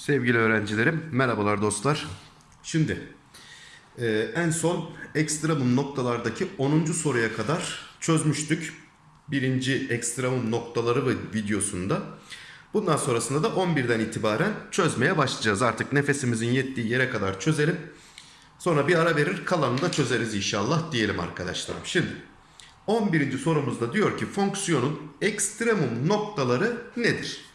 Sevgili öğrencilerim, merhabalar dostlar. Şimdi e, en son ekstremum noktalardaki 10. soruya kadar çözmüştük. Birinci ekstremum noktaları videosunda. Bundan sonrasında da 11'den itibaren çözmeye başlayacağız. Artık nefesimizin yettiği yere kadar çözelim. Sonra bir ara verir kalanını da çözeriz inşallah diyelim arkadaşlarım. Şimdi 11. sorumuzda diyor ki fonksiyonun ekstremum noktaları nedir?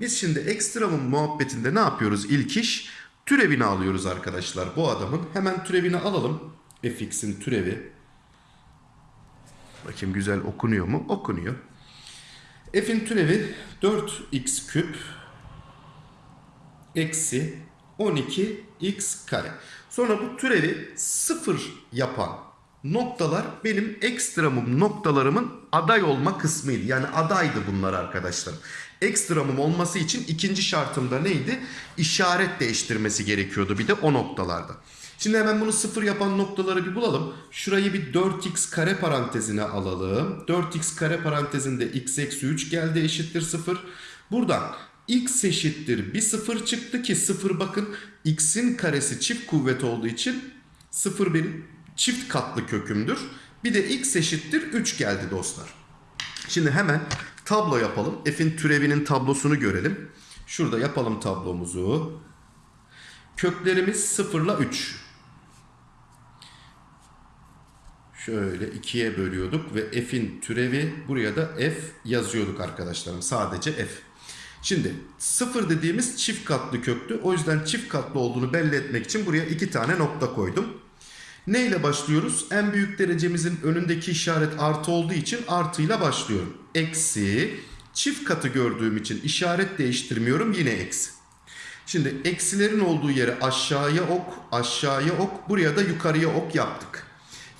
Biz şimdi ekstremum muhabbetinde ne yapıyoruz ilk iş? Türevini alıyoruz arkadaşlar bu adamın. Hemen türevini alalım. fx'in türevi. Bakayım güzel okunuyor mu? Okunuyor. f'in türevi 4x küp eksi 12x kare. Sonra bu türevi sıfır yapan noktalar benim ekstremum noktalarımın aday olma kısmıydı. Yani adaydı bunlar arkadaşlar. Ekstremum olması için ikinci şartımda neydi? İşaret değiştirmesi gerekiyordu bir de o noktalarda. Şimdi hemen bunu sıfır yapan noktaları bir bulalım. Şurayı bir 4x kare parantezine alalım. 4x kare parantezinde x eksi 3 geldi eşittir 0. Buradan x eşittir bir 0 çıktı ki 0 bakın x'in karesi çift kuvvet olduğu için 0 benim çift katlı kökümdür. Bir de x eşittir 3 geldi dostlar. Şimdi hemen tablo yapalım. F'in türevinin tablosunu görelim. Şurada yapalım tablomuzu. Köklerimiz 0 ile 3. Şöyle ikiye bölüyorduk ve f'in türevi buraya da f yazıyorduk arkadaşlarım. Sadece f. Şimdi 0 dediğimiz çift katlı köktü. O yüzden çift katlı olduğunu belli etmek için buraya iki tane nokta koydum. Ne ile başlıyoruz? En büyük derecemizin önündeki işaret artı olduğu için artıyla başlıyorum. Eksi çift katı gördüğüm için işaret değiştirmiyorum yine eksi. Şimdi eksilerin olduğu yere aşağıya ok, aşağıya ok, buraya da yukarıya ok yaptık.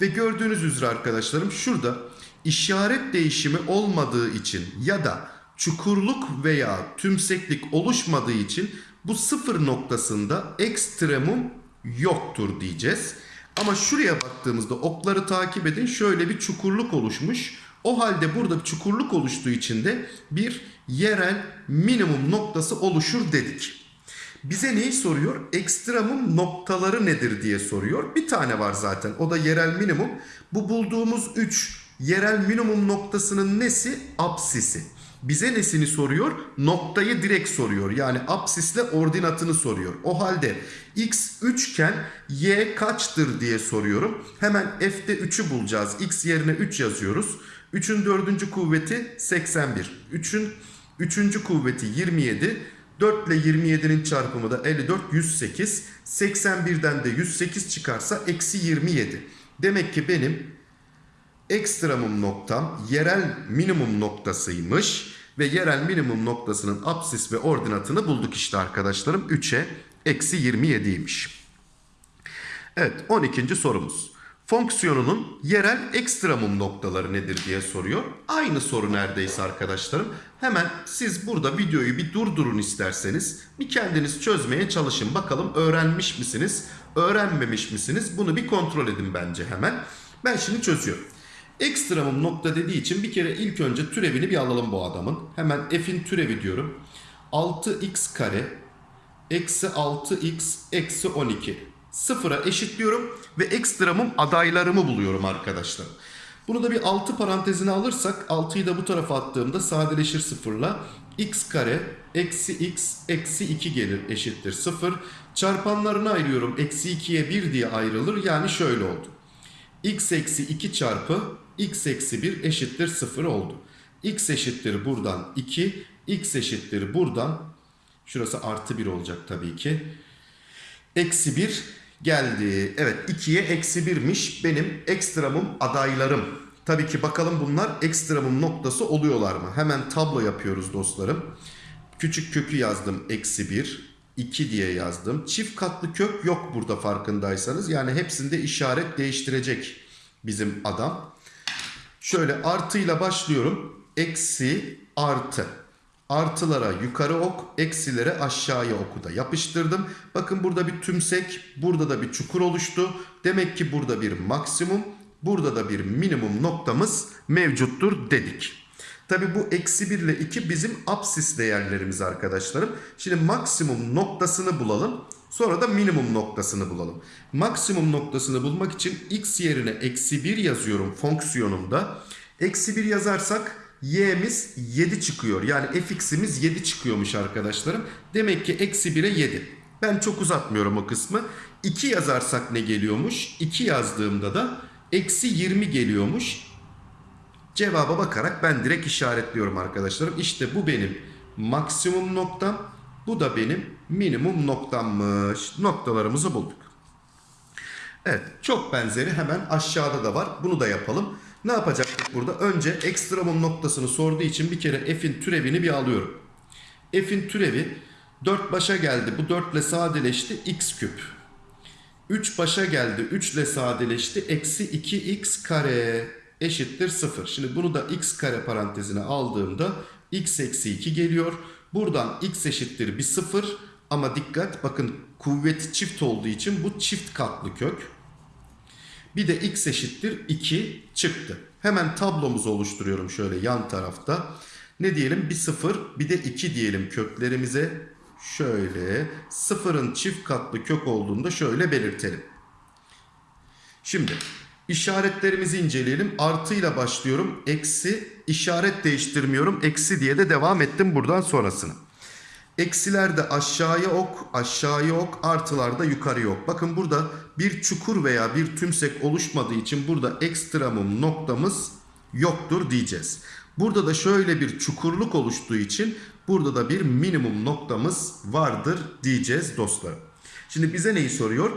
Ve gördüğünüz üzere arkadaşlarım şurada işaret değişimi olmadığı için ya da çukurluk veya tümseklik oluşmadığı için bu sıfır noktasında ekstremum yoktur diyeceğiz. Ama şuraya baktığımızda okları takip edin şöyle bir çukurluk oluşmuş. O halde burada bir çukurluk oluştuğu için de bir yerel minimum noktası oluşur dedik. Bize neyi soruyor? Ekstremum noktaları nedir diye soruyor. Bir tane var zaten. O da yerel minimum. Bu bulduğumuz 3 yerel minimum noktasının nesi? Apsisi. Bize nesini soruyor? Noktayı direkt soruyor. Yani apsisle ordinatını soruyor. O halde x 3 iken y kaçtır diye soruyorum. Hemen f'de 3'ü bulacağız. x yerine 3 yazıyoruz. 3'ün 4. kuvveti 81. 3'ün 3. kuvveti 27. 4 ile 27'nin çarpımı da 54, 108. 81'den de 108 çıkarsa eksi 27. Demek ki benim ekstremum noktam yerel minimum noktasıymış. Ve yerel minimum noktasının apsis ve ordinatını bulduk işte arkadaşlarım. 3'e eksi 27'ymiş. Evet 12. sorumuz. Fonksiyonunun yerel ekstremum noktaları nedir diye soruyor. Aynı soru neredeyse arkadaşlarım. Hemen siz burada videoyu bir durdurun isterseniz. Bir kendiniz çözmeye çalışın. Bakalım öğrenmiş misiniz? Öğrenmemiş misiniz? Bunu bir kontrol edin bence hemen. Ben şimdi çözüyorum. Ekstremum nokta dediği için bir kere ilk önce türevini bir alalım bu adamın. Hemen f'in türevi diyorum. 6x kare eksi 6x eksi 12. Sıfıra eşitliyorum ve ekstremum adaylarımı buluyorum arkadaşlar. Bunu da bir 6 parantezine alırsak 6'yı da bu tarafa attığımda sadeleşir sıfırla. x kare eksi x eksi 2 gelir eşittir 0. Çarpanlarını ayırıyorum. Eksi 2'ye 1 diye ayrılır. Yani şöyle oldu. x eksi 2 çarpı x eksi 1 eşittir 0 oldu. x eşittir buradan 2. x eşittir buradan. Şurası artı 1 olacak tabii ki. Eksi 1 geldi. Evet 2'ye eksi 1'miş benim ekstremum adaylarım. Tabii ki bakalım bunlar ekstremum noktası oluyorlar mı? Hemen tablo yapıyoruz dostlarım. Küçük kökü yazdım eksi 1. 2 diye yazdım. Çift katlı kök yok burada farkındaysanız. Yani hepsinde işaret değiştirecek bizim adam. Şöyle artıyla başlıyorum. Eksi artı. Artılara yukarı ok, eksilere aşağıya oku da yapıştırdım. Bakın burada bir tümsek, burada da bir çukur oluştu. Demek ki burada bir maksimum, burada da bir minimum noktamız mevcuttur dedik. Tabi bu eksi 1 ile 2 bizim apsis değerlerimiz arkadaşlarım. Şimdi maksimum noktasını bulalım. Sonra da minimum noktasını bulalım. Maksimum noktasını bulmak için x yerine eksi 1 yazıyorum fonksiyonumda. Eksi 1 yazarsak y'miz 7 çıkıyor. Yani fx'imiz 7 çıkıyormuş arkadaşlarım. Demek ki eksi 1'e 7. Ben çok uzatmıyorum o kısmı. 2 yazarsak ne geliyormuş? 2 yazdığımda da eksi 20 geliyormuş. Cevaba bakarak ben direkt işaretliyorum arkadaşlarım. İşte bu benim maksimum noktam. Bu da benim minimum noktammış. Noktalarımızı bulduk. Evet çok benzeri hemen aşağıda da var. Bunu da yapalım. Ne yapacaktık burada? Önce ekstremum noktasını sorduğu için bir kere f'in türevini bir alıyorum. F'in türevi 4 başa geldi. Bu 4 ile sadeleşti. x küp. 3 başa geldi. 3 ile sadeleşti. Eksi 2x kare eşittir 0. Şimdi bunu da x kare parantezine aldığımda x eksi 2 geliyor. Buradan x eşittir bir 0. Ama dikkat bakın kuvveti çift olduğu için bu çift katlı kök. Bir de x eşittir 2 çıktı. Hemen tablomuzu oluşturuyorum şöyle yan tarafta. Ne diyelim? Bir 0 bir de 2 diyelim köklerimize. Şöyle sıfırın çift katlı kök olduğunda şöyle belirtelim. Şimdi işaretlerimizi inceleyelim. Artıyla başlıyorum. Eksi işaret değiştirmiyorum. Eksi diye de devam ettim buradan sonrasını. Eksilerde aşağıya ok, aşağıya ok, artılarda yukarıya ok. Bakın burada bir çukur veya bir tümsek oluşmadığı için burada ekstremum noktamız yoktur diyeceğiz. Burada da şöyle bir çukurluk oluştuğu için burada da bir minimum noktamız vardır diyeceğiz dostlar. Şimdi bize neyi soruyor?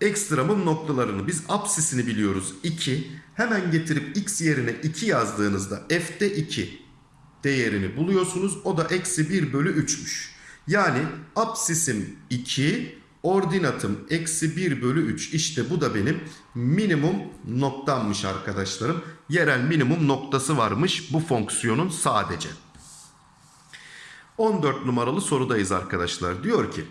Ekstremum noktalarını biz apsisini biliyoruz 2. Hemen getirip x yerine 2 yazdığınızda f'de 2 değerini buluyorsunuz. O da eksi 1 bölü 3'müş. Yani apsisim 2, ordinatım eksi 1 bölü 3. İşte bu da benim minimum noktammış arkadaşlarım. Yerel minimum noktası varmış bu fonksiyonun sadece. 14 numaralı sorudayız arkadaşlar. Diyor ki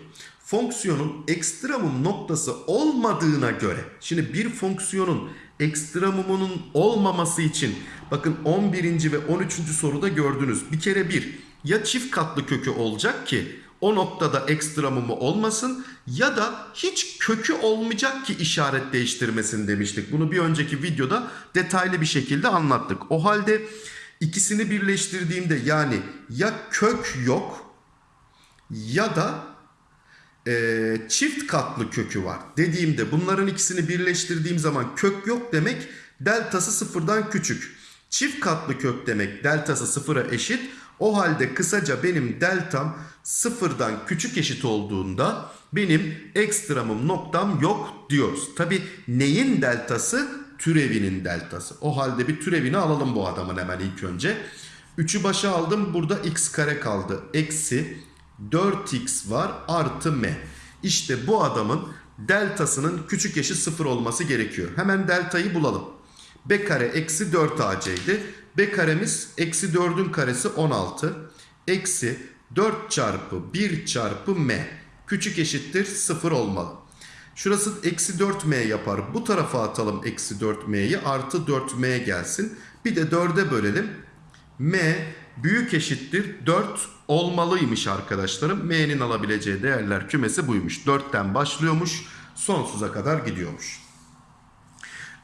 fonksiyonun ekstremum noktası olmadığına göre şimdi bir fonksiyonun ekstremumunun olmaması için bakın 11. ve 13. soruda gördünüz. Bir kere bir ya çift katlı kökü olacak ki o noktada ekstremumu olmasın ya da hiç kökü olmayacak ki işaret değiştirmesin demiştik. Bunu bir önceki videoda detaylı bir şekilde anlattık. O halde ikisini birleştirdiğimde yani ya kök yok ya da e, çift katlı kökü var dediğimde bunların ikisini birleştirdiğim zaman kök yok demek deltası sıfırdan küçük. Çift katlı kök demek deltası sıfıra eşit. O halde kısaca benim deltam sıfırdan küçük eşit olduğunda benim ekstremum noktam yok diyoruz. Tabi neyin deltası? Türevinin deltası. O halde bir türevini alalım bu adamın hemen ilk önce. 3'ü başa aldım. Burada x kare kaldı. Eksi 4x var artı m. İşte bu adamın deltasının küçük eşit 0 olması gerekiyor. Hemen deltayı bulalım. b kare eksi 4ac b karemiz eksi 4'ün karesi 16. Eksi 4 çarpı 1 çarpı m. Küçük eşittir 0 olmalı. Şurası eksi 4m yapar. Bu tarafa atalım eksi 4m'yi artı 4m gelsin. Bir de 4'e bölelim. m büyük eşittir 4 olmalıymış arkadaşlarım. M'nin alabileceği değerler kümesi buymuş. 4'ten başlıyormuş. Sonsuza kadar gidiyormuş.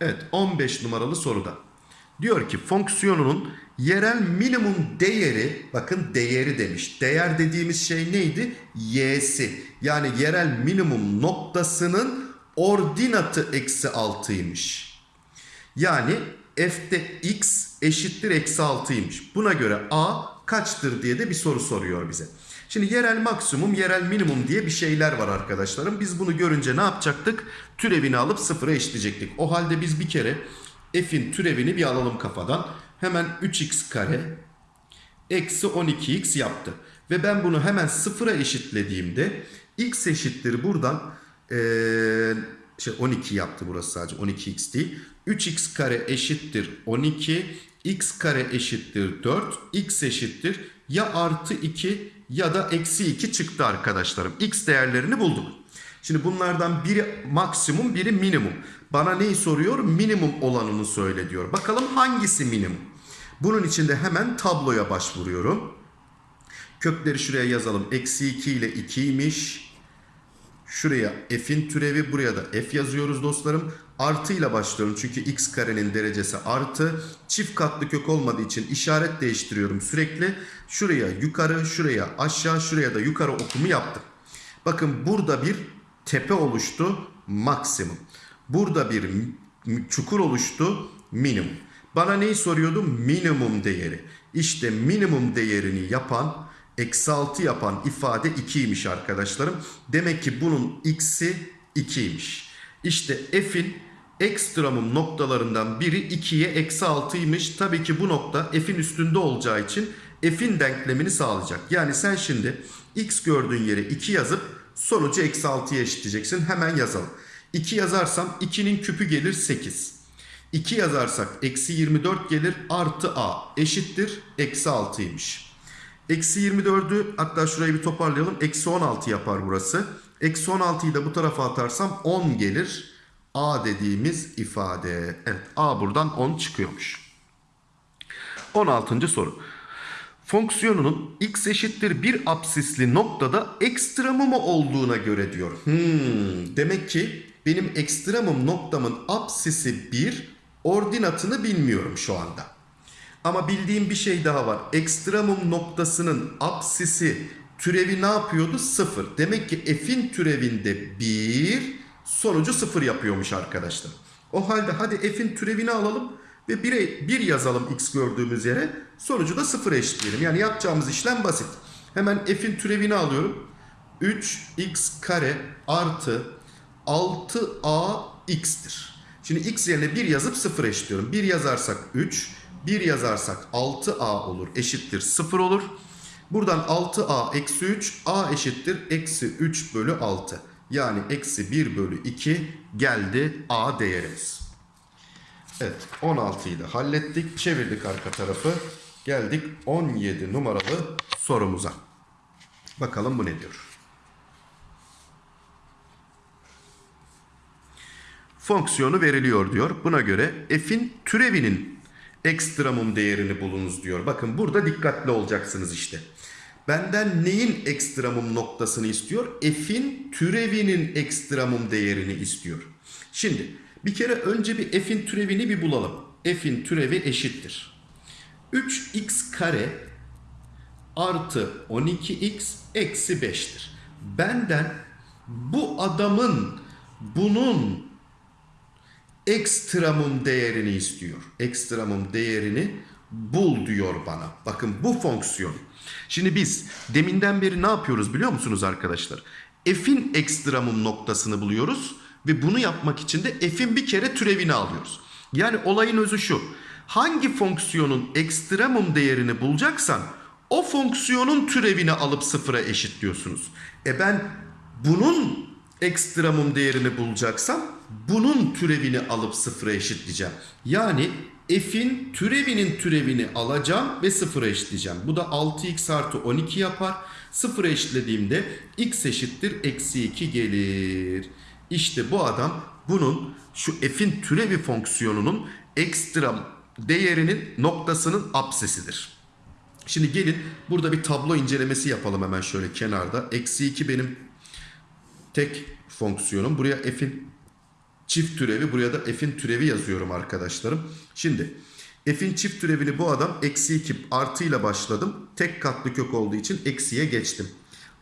Evet 15 numaralı soruda. Diyor ki fonksiyonunun yerel minimum değeri bakın değeri demiş. Değer dediğimiz şey neydi? Y'si. Yani yerel minimum noktasının ordinatı eksi 6'ymış. Yani f'de x eşittir eksi 6'ymış. Buna göre a kaçtır diye de bir soru soruyor bize. Şimdi yerel maksimum, yerel minimum diye bir şeyler var arkadaşlarım. Biz bunu görünce ne yapacaktık? Türevini alıp sıfıra eşitleyecektik. O halde biz bir kere f'in türevini bir alalım kafadan. Hemen 3x kare eksi 12x yaptı. Ve ben bunu hemen sıfıra eşitlediğimde x eşittir buradan ee, şey 12 yaptı burası sadece 12x değil. 3x kare eşittir 12 x kare eşittir 4 x eşittir ya artı 2 ya da eksi 2 çıktı arkadaşlarım. x değerlerini bulduk. Şimdi bunlardan biri maksimum biri minimum. Bana neyi soruyor? Minimum olanını söyle diyor. Bakalım hangisi minimum? Bunun için de hemen tabloya başvuruyorum. Kökleri şuraya yazalım. Eksi 2 ile 2'ymiş. Şuraya f'in türevi buraya da f yazıyoruz dostlarım. Artı ile başlıyorum çünkü x karenin derecesi artı. Çift katlı kök olmadığı için işaret değiştiriyorum sürekli. Şuraya yukarı, şuraya aşağı, şuraya da yukarı okumu yaptım. Bakın burada bir tepe oluştu maksimum. Burada bir çukur oluştu minimum. Bana neyi soruyordu? Minimum değeri. İşte minimum değerini yapan eksi 6 yapan ifade 2'ymiş arkadaşlarım. Demek ki bunun x'i 2'ymiş. İşte f'in ekstremum noktalarından biri 2'ye eksi 6'ymış. Tabii ki bu nokta f'in üstünde olacağı için f'in denklemini sağlayacak. Yani sen şimdi x gördüğün yere 2 yazıp sonucu eksi 6'ya eşitleyeceksin. Hemen yazalım. 2 yazarsam 2'nin küpü gelir 8. 2 yazarsak eksi 24 gelir artı a eşittir eksi 6'ymış. Eksi 24'ü hatta şurayı bir toparlayalım. Eksi 16 yapar burası. Eksi 16'yı da bu tarafa atarsam 10 gelir. A dediğimiz ifade. Evet A buradan 10 çıkıyormuş. 16. soru. Fonksiyonunun x eşittir bir apsisli noktada ekstremumu olduğuna göre diyor. Hmm, demek ki benim ekstremum noktamın apsisi 1, ordinatını bilmiyorum şu anda. Ama bildiğim bir şey daha var. Ekstremum noktasının apsisi türevi ne yapıyordu? 0. Demek ki f'in türevinde 1 sonucu 0 yapıyormuş arkadaşlar. O halde hadi f'in türevini alalım ve 1'e 1 yazalım x gördüğümüz yere. Sonucu da 0 eşitleyelim. Yani yapacağımız işlem basit. Hemen f'in türevini alıyorum. 3x kare artı 6a x'tir. Şimdi x yerine 1 yazıp 0 eşitliyorum. 1 yazarsak 3, 1 yazarsak 6a olur eşittir 0 olur. Buradan 6a eksi 3 a eşittir eksi 3 bölü 6. Yani eksi 1 bölü 2 geldi a değerimiz. Evet 16'yı da hallettik. Çevirdik arka tarafı. Geldik 17 numaralı sorumuza. Bakalım bu ne diyor. Fonksiyonu veriliyor diyor. Buna göre f'in türevinin ekstremum değerini bulunuz diyor. Bakın burada dikkatli olacaksınız işte. Benden neyin ekstremum noktasını istiyor? F'in türevinin ekstremum değerini istiyor. Şimdi bir kere önce bir f'in türevini bir bulalım. F'in türevi eşittir. 3x kare artı 12x eksi 5'tir. Benden bu adamın bunun ekstremum değerini istiyor. Ekstremum değerini bul diyor bana. Bakın bu fonksiyon. Şimdi biz deminden beri ne yapıyoruz biliyor musunuz arkadaşlar? F'in ekstremum noktasını buluyoruz ve bunu yapmak için de f'in bir kere türevini alıyoruz. Yani olayın özü şu. Hangi fonksiyonun ekstremum değerini bulacaksan o fonksiyonun türevini alıp sıfıra eşitliyorsunuz. E ben bunun ekstremum değerini bulacaksam bunun türevini alıp sıfıra eşitleyeceğim. Yani f'in türevinin türevini alacağım ve sıfıra eşitleyeceğim. Bu da 6x artı 12 yapar. Sıfıra eşitlediğimde x eşittir eksi 2 gelir. İşte bu adam bunun şu f'in türevi fonksiyonunun ekstrem değerinin noktasının apsesidir. Şimdi gelin burada bir tablo incelemesi yapalım hemen şöyle kenarda. Eksi 2 benim tek fonksiyonum. Buraya f'in çift türevi buraya da f'in türevi yazıyorum arkadaşlarım. Şimdi f'in çift türevini bu adam eksi 2 artıyla başladım. Tek katlı kök olduğu için eksiye geçtim.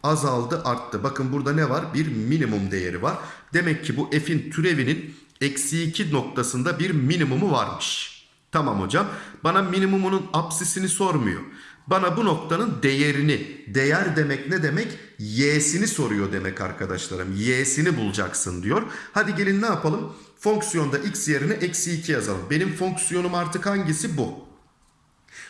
Azaldı arttı. Bakın burada ne var? Bir minimum değeri var. Demek ki bu f'in türevinin eksi 2 noktasında bir minimumu varmış. Tamam hocam. Bana minimumunun apsisini sormuyor. Bana bu noktanın değerini, değer demek ne demek? Y'sini soruyor demek arkadaşlarım. Y'sini bulacaksın diyor. Hadi gelin ne yapalım? Fonksiyonda x yerine eksi 2 yazalım. Benim fonksiyonum artık hangisi? Bu.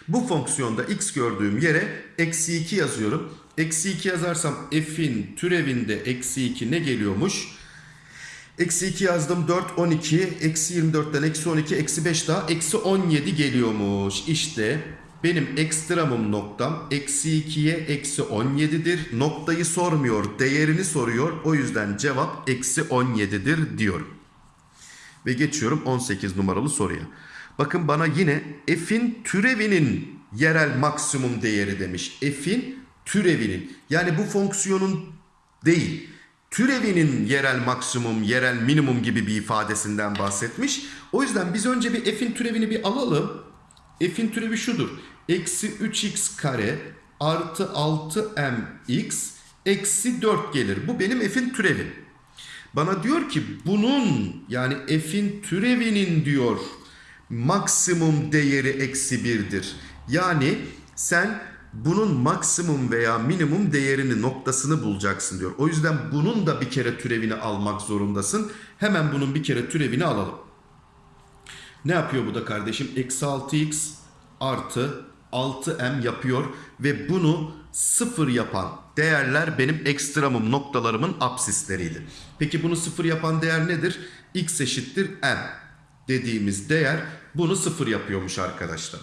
Bu fonksiyonda x gördüğüm yere eksi 2 yazıyorum. Eksi 2 yazarsam f'in türevinde eksi 2 ne geliyormuş? Eksi 2 yazdım 4 12 eksi 24'ten eksi 12 eksi 5 daha eksi 17 geliyormuş. İşte benim ekstremum noktam eksi 2'ye eksi 17'dir. Noktayı sormuyor değerini soruyor. O yüzden cevap eksi 17'dir diyorum. Ve geçiyorum 18 numaralı soruya. Bakın bana yine f'in türevinin yerel maksimum değeri demiş. F'in türevinin yani bu fonksiyonun değil türevinin yerel maksimum, yerel minimum gibi bir ifadesinden bahsetmiş. O yüzden biz önce bir f'in türevini bir alalım. F'in türevi şudur. Eksi 3x kare artı 6mx eksi 4 gelir. Bu benim f'in türevi. Bana diyor ki bunun yani f'in türevinin diyor maksimum değeri eksi 1'dir. Yani sen bunun maksimum veya minimum değerini noktasını bulacaksın diyor. O yüzden bunun da bir kere türevini almak zorundasın. Hemen bunun bir kere türevini alalım. Ne yapıyor bu da kardeşim? Eksi 6x artı 6m yapıyor ve bunu sıfır yapan değerler benim ekstremum noktalarımın absisleriydi. Peki bunu sıfır yapan değer nedir? x eşittir m dediğimiz değer bunu sıfır yapıyormuş arkadaşlar.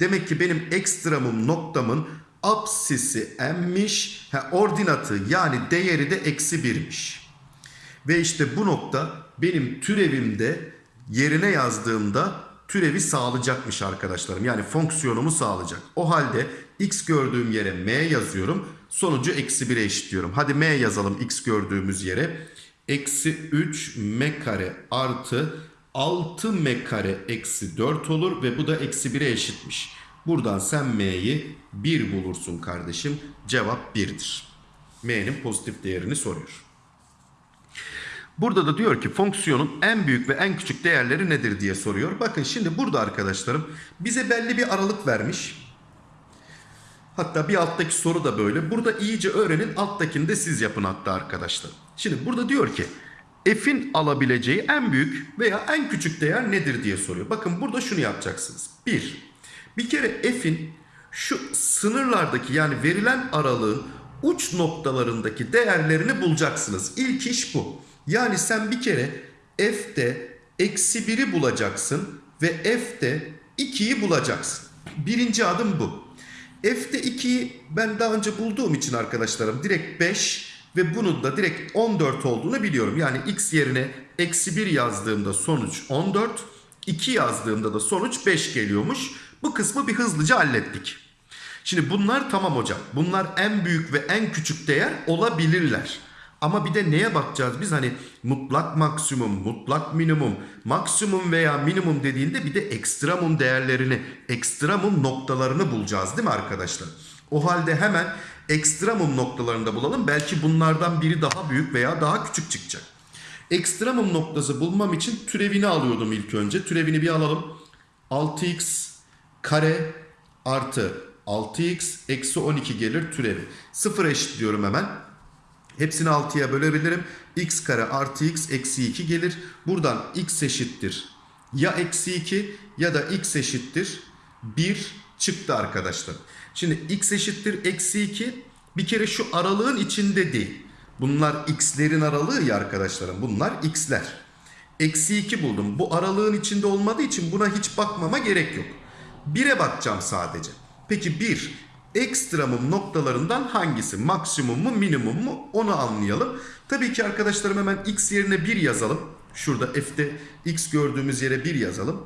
Demek ki benim ekstremum noktamın absisi m'miş, ha, ordinatı yani değeri de eksi 1'miş. Ve işte bu nokta benim türevimde yerine yazdığımda türevi sağlayacakmış arkadaşlarım. Yani fonksiyonumu sağlayacak. O halde x gördüğüm yere m yazıyorum. Sonucu eksi 1'e eşitliyorum. Hadi m yazalım x gördüğümüz yere. Eksi 3 m kare artı 6 m kare eksi 4 olur ve bu da eksi 1'e eşitmiş. Buradan sen m'yi 1 bulursun kardeşim. Cevap 1'dir. m'nin pozitif değerini soruyor. Burada da diyor ki fonksiyonun en büyük ve en küçük değerleri nedir diye soruyor. Bakın şimdi burada arkadaşlarım bize belli bir aralık vermiş. Hatta bir alttaki soru da böyle. Burada iyice öğrenin alttakini de siz yapın hatta arkadaşlar. Şimdi burada diyor ki f'in alabileceği en büyük veya en küçük değer nedir diye soruyor. Bakın burada şunu yapacaksınız. Bir, bir kere f'in şu sınırlardaki yani verilen aralığın uç noktalarındaki değerlerini bulacaksınız. İlk iş bu. Yani sen bir kere f'de eksi 1'i bulacaksın ve f'de 2'yi bulacaksın. Birinci adım bu. F'de 2'yi ben daha önce bulduğum için arkadaşlarım direkt 5 ve bunun da direkt 14 olduğunu biliyorum. Yani x yerine eksi 1 yazdığımda sonuç 14, 2 yazdığımda da sonuç 5 geliyormuş. Bu kısmı bir hızlıca hallettik. Şimdi bunlar tamam hocam. Bunlar en büyük ve en küçük değer olabilirler. Ama bir de neye bakacağız biz hani mutlak maksimum, mutlak minimum, maksimum veya minimum dediğinde bir de ekstremum değerlerini, ekstremum noktalarını bulacağız değil mi arkadaşlar? O halde hemen ekstremum noktalarında bulalım. Belki bunlardan biri daha büyük veya daha küçük çıkacak. Ekstremum noktası bulmam için türevini alıyordum ilk önce. Türevini bir alalım. 6x kare artı 6x eksi 12 gelir türevi. Sıfır eşitliyorum hemen. Hepsini 6'ya bölebilirim. x kare artı x eksi 2 gelir. Buradan x eşittir. Ya eksi 2 ya da x eşittir 1 çıktı arkadaşlar. Şimdi x eşittir eksi 2 bir kere şu aralığın içinde değil. Bunlar x'lerin aralığı ya arkadaşlarım. Bunlar x'ler. Eksi 2 buldum. Bu aralığın içinde olmadığı için buna hiç bakmama gerek yok. 1'e bakacağım sadece. Peki 1 ekstremum noktalarından hangisi? Maksimum mu minimum mu? Onu anlayalım. Tabii ki arkadaşlarım hemen x yerine 1 yazalım. Şurada f'de x gördüğümüz yere 1 yazalım.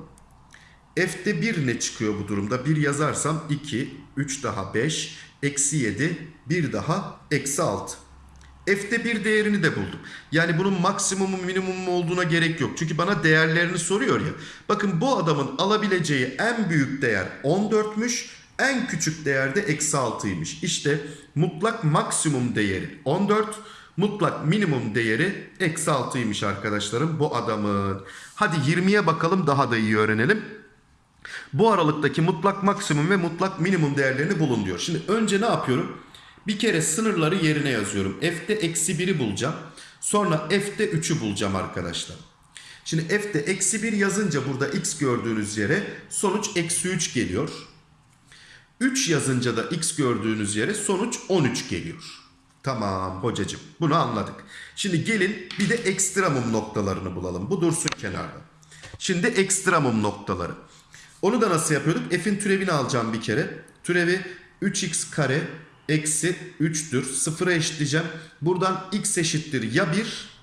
F'de 1 ne çıkıyor bu durumda? 1 yazarsam 2, 3 daha 5, eksi 7, 1 daha eksi 6. F'de bir değerini de buldum. Yani bunun maksimumu minimumu olduğuna gerek yok. Çünkü bana değerlerini soruyor ya. Bakın bu adamın alabileceği en büyük değer 14'müş. En küçük değer de eksi 6'ymış. İşte mutlak maksimum değeri 14. Mutlak minimum değeri eksi 6'ymış arkadaşlarım bu adamın. Hadi 20'ye bakalım daha da iyi öğrenelim. Bu aralıktaki mutlak maksimum ve mutlak minimum değerlerini bulun diyor. Şimdi önce ne yapıyorum? Bir kere sınırları yerine yazıyorum. F'de eksi 1'i bulacağım. Sonra F'de 3'ü bulacağım arkadaşlar. Şimdi F'de eksi 1 yazınca burada x gördüğünüz yere sonuç eksi 3 geliyor. 3 yazınca da x gördüğünüz yere sonuç 13 geliyor. Tamam hocacığım bunu anladık. Şimdi gelin bir de ekstremum noktalarını bulalım. Bu dursun kenarda. Şimdi ekstremum noktaları. Onu da nasıl yapıyorduk? F'in türevini alacağım bir kere. Türevi 3x kare eksi 3'tür. Sıfıra eşitleyeceğim. Buradan x eşittir ya 1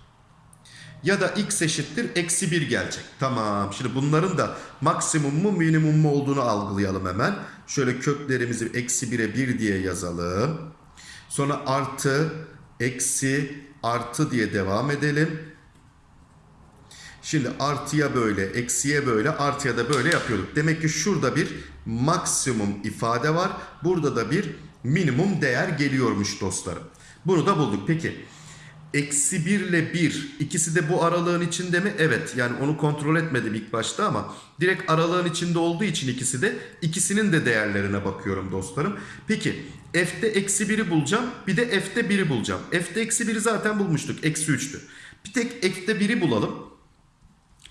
ya da x eşittir eksi 1 gelecek. Tamam şimdi bunların da maksimum mu minimum mu olduğunu algılayalım hemen. Şöyle köklerimizi eksi 1'e 1 diye yazalım. Sonra artı, eksi, artı diye devam edelim. Şimdi artıya böyle, eksiye böyle, artıya da böyle yapıyorduk. Demek ki şurada bir maksimum ifade var. Burada da bir minimum değer geliyormuş dostlarım. Bunu da bulduk. Peki eksi 1 ile 1 ikisi de bu aralığın içinde mi? Evet yani onu kontrol etmedim ilk başta ama direkt aralığın içinde olduğu için ikisi de ikisinin de değerlerine bakıyorum dostlarım. Peki f'te eksi 1'i bulacağım bir de f'te 1'i bulacağım. f'te eksi 1'i zaten bulmuştuk eksi 3'tü. Bir tek f'te 1'i bulalım.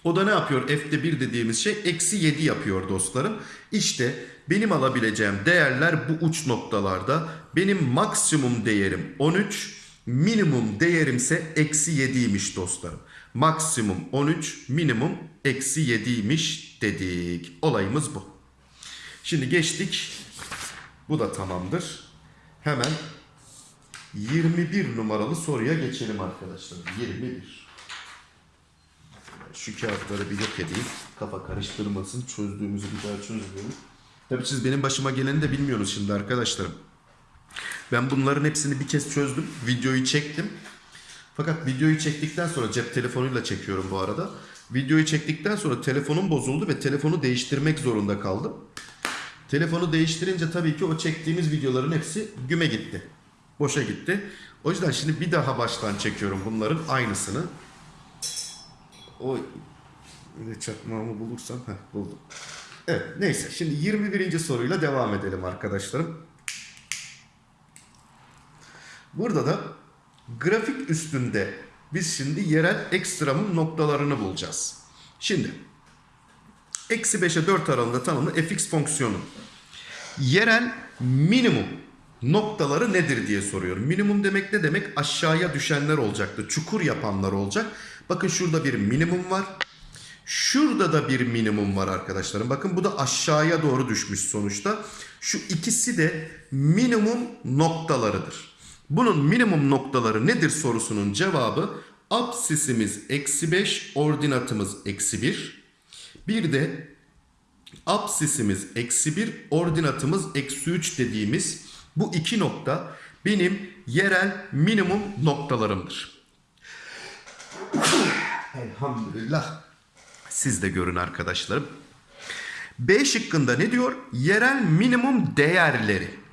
O da ne yapıyor? F'de 1 dediğimiz şey eksi 7 yapıyor dostlarım. İşte benim alabileceğim değerler bu uç noktalarda. Benim maksimum değerim 13, minimum değerimse eksi 7'ymiş dostlarım. Maksimum 13, minimum eksi 7'ymiş dedik. Olayımız bu. Şimdi geçtik. Bu da tamamdır. Hemen 21 numaralı soruya geçelim arkadaşlar. 21. Şu kağıtları bir yok edeyim. Kafa karıştırmasın. Çözdüğümüzü bir daha çözdüğümü. Tabii siz benim başıma geleni de bilmiyorsunuz şimdi arkadaşlarım. Ben bunların hepsini bir kez çözdüm. Videoyu çektim. Fakat videoyu çektikten sonra cep telefonuyla çekiyorum bu arada. Videoyu çektikten sonra telefonum bozuldu ve telefonu değiştirmek zorunda kaldım. Telefonu değiştirince tabii ki o çektiğimiz videoların hepsi güme gitti. Boşa gitti. O yüzden şimdi bir daha baştan çekiyorum bunların aynısını. O ne çakmağımı bulursam heh, buldum. Evet neyse şimdi 21. soruyla devam edelim arkadaşlarım. Burada da grafik üstünde biz şimdi yerel ekstremum noktalarını bulacağız. Şimdi eksi 5'e 4 aralığında tanımlı fx fonksiyonu yerel minimum noktaları nedir diye soruyorum. Minimum demek ne demek? Aşağıya düşenler olacaktı. Çukur yapanlar olacak. Bakın şurada bir minimum var. Şurada da bir minimum var arkadaşlarım. Bakın bu da aşağıya doğru düşmüş sonuçta. Şu ikisi de minimum noktalarıdır. Bunun minimum noktaları nedir sorusunun cevabı absisimiz eksi 5, ordinatımız eksi 1. Bir de absisimiz eksi 1, ordinatımız eksi 3 dediğimiz bu iki nokta benim yerel minimum noktalarımdır. Elhamdülillah. Siz de görün arkadaşlarım. B şıkkında ne diyor? Yerel minimum değerleri.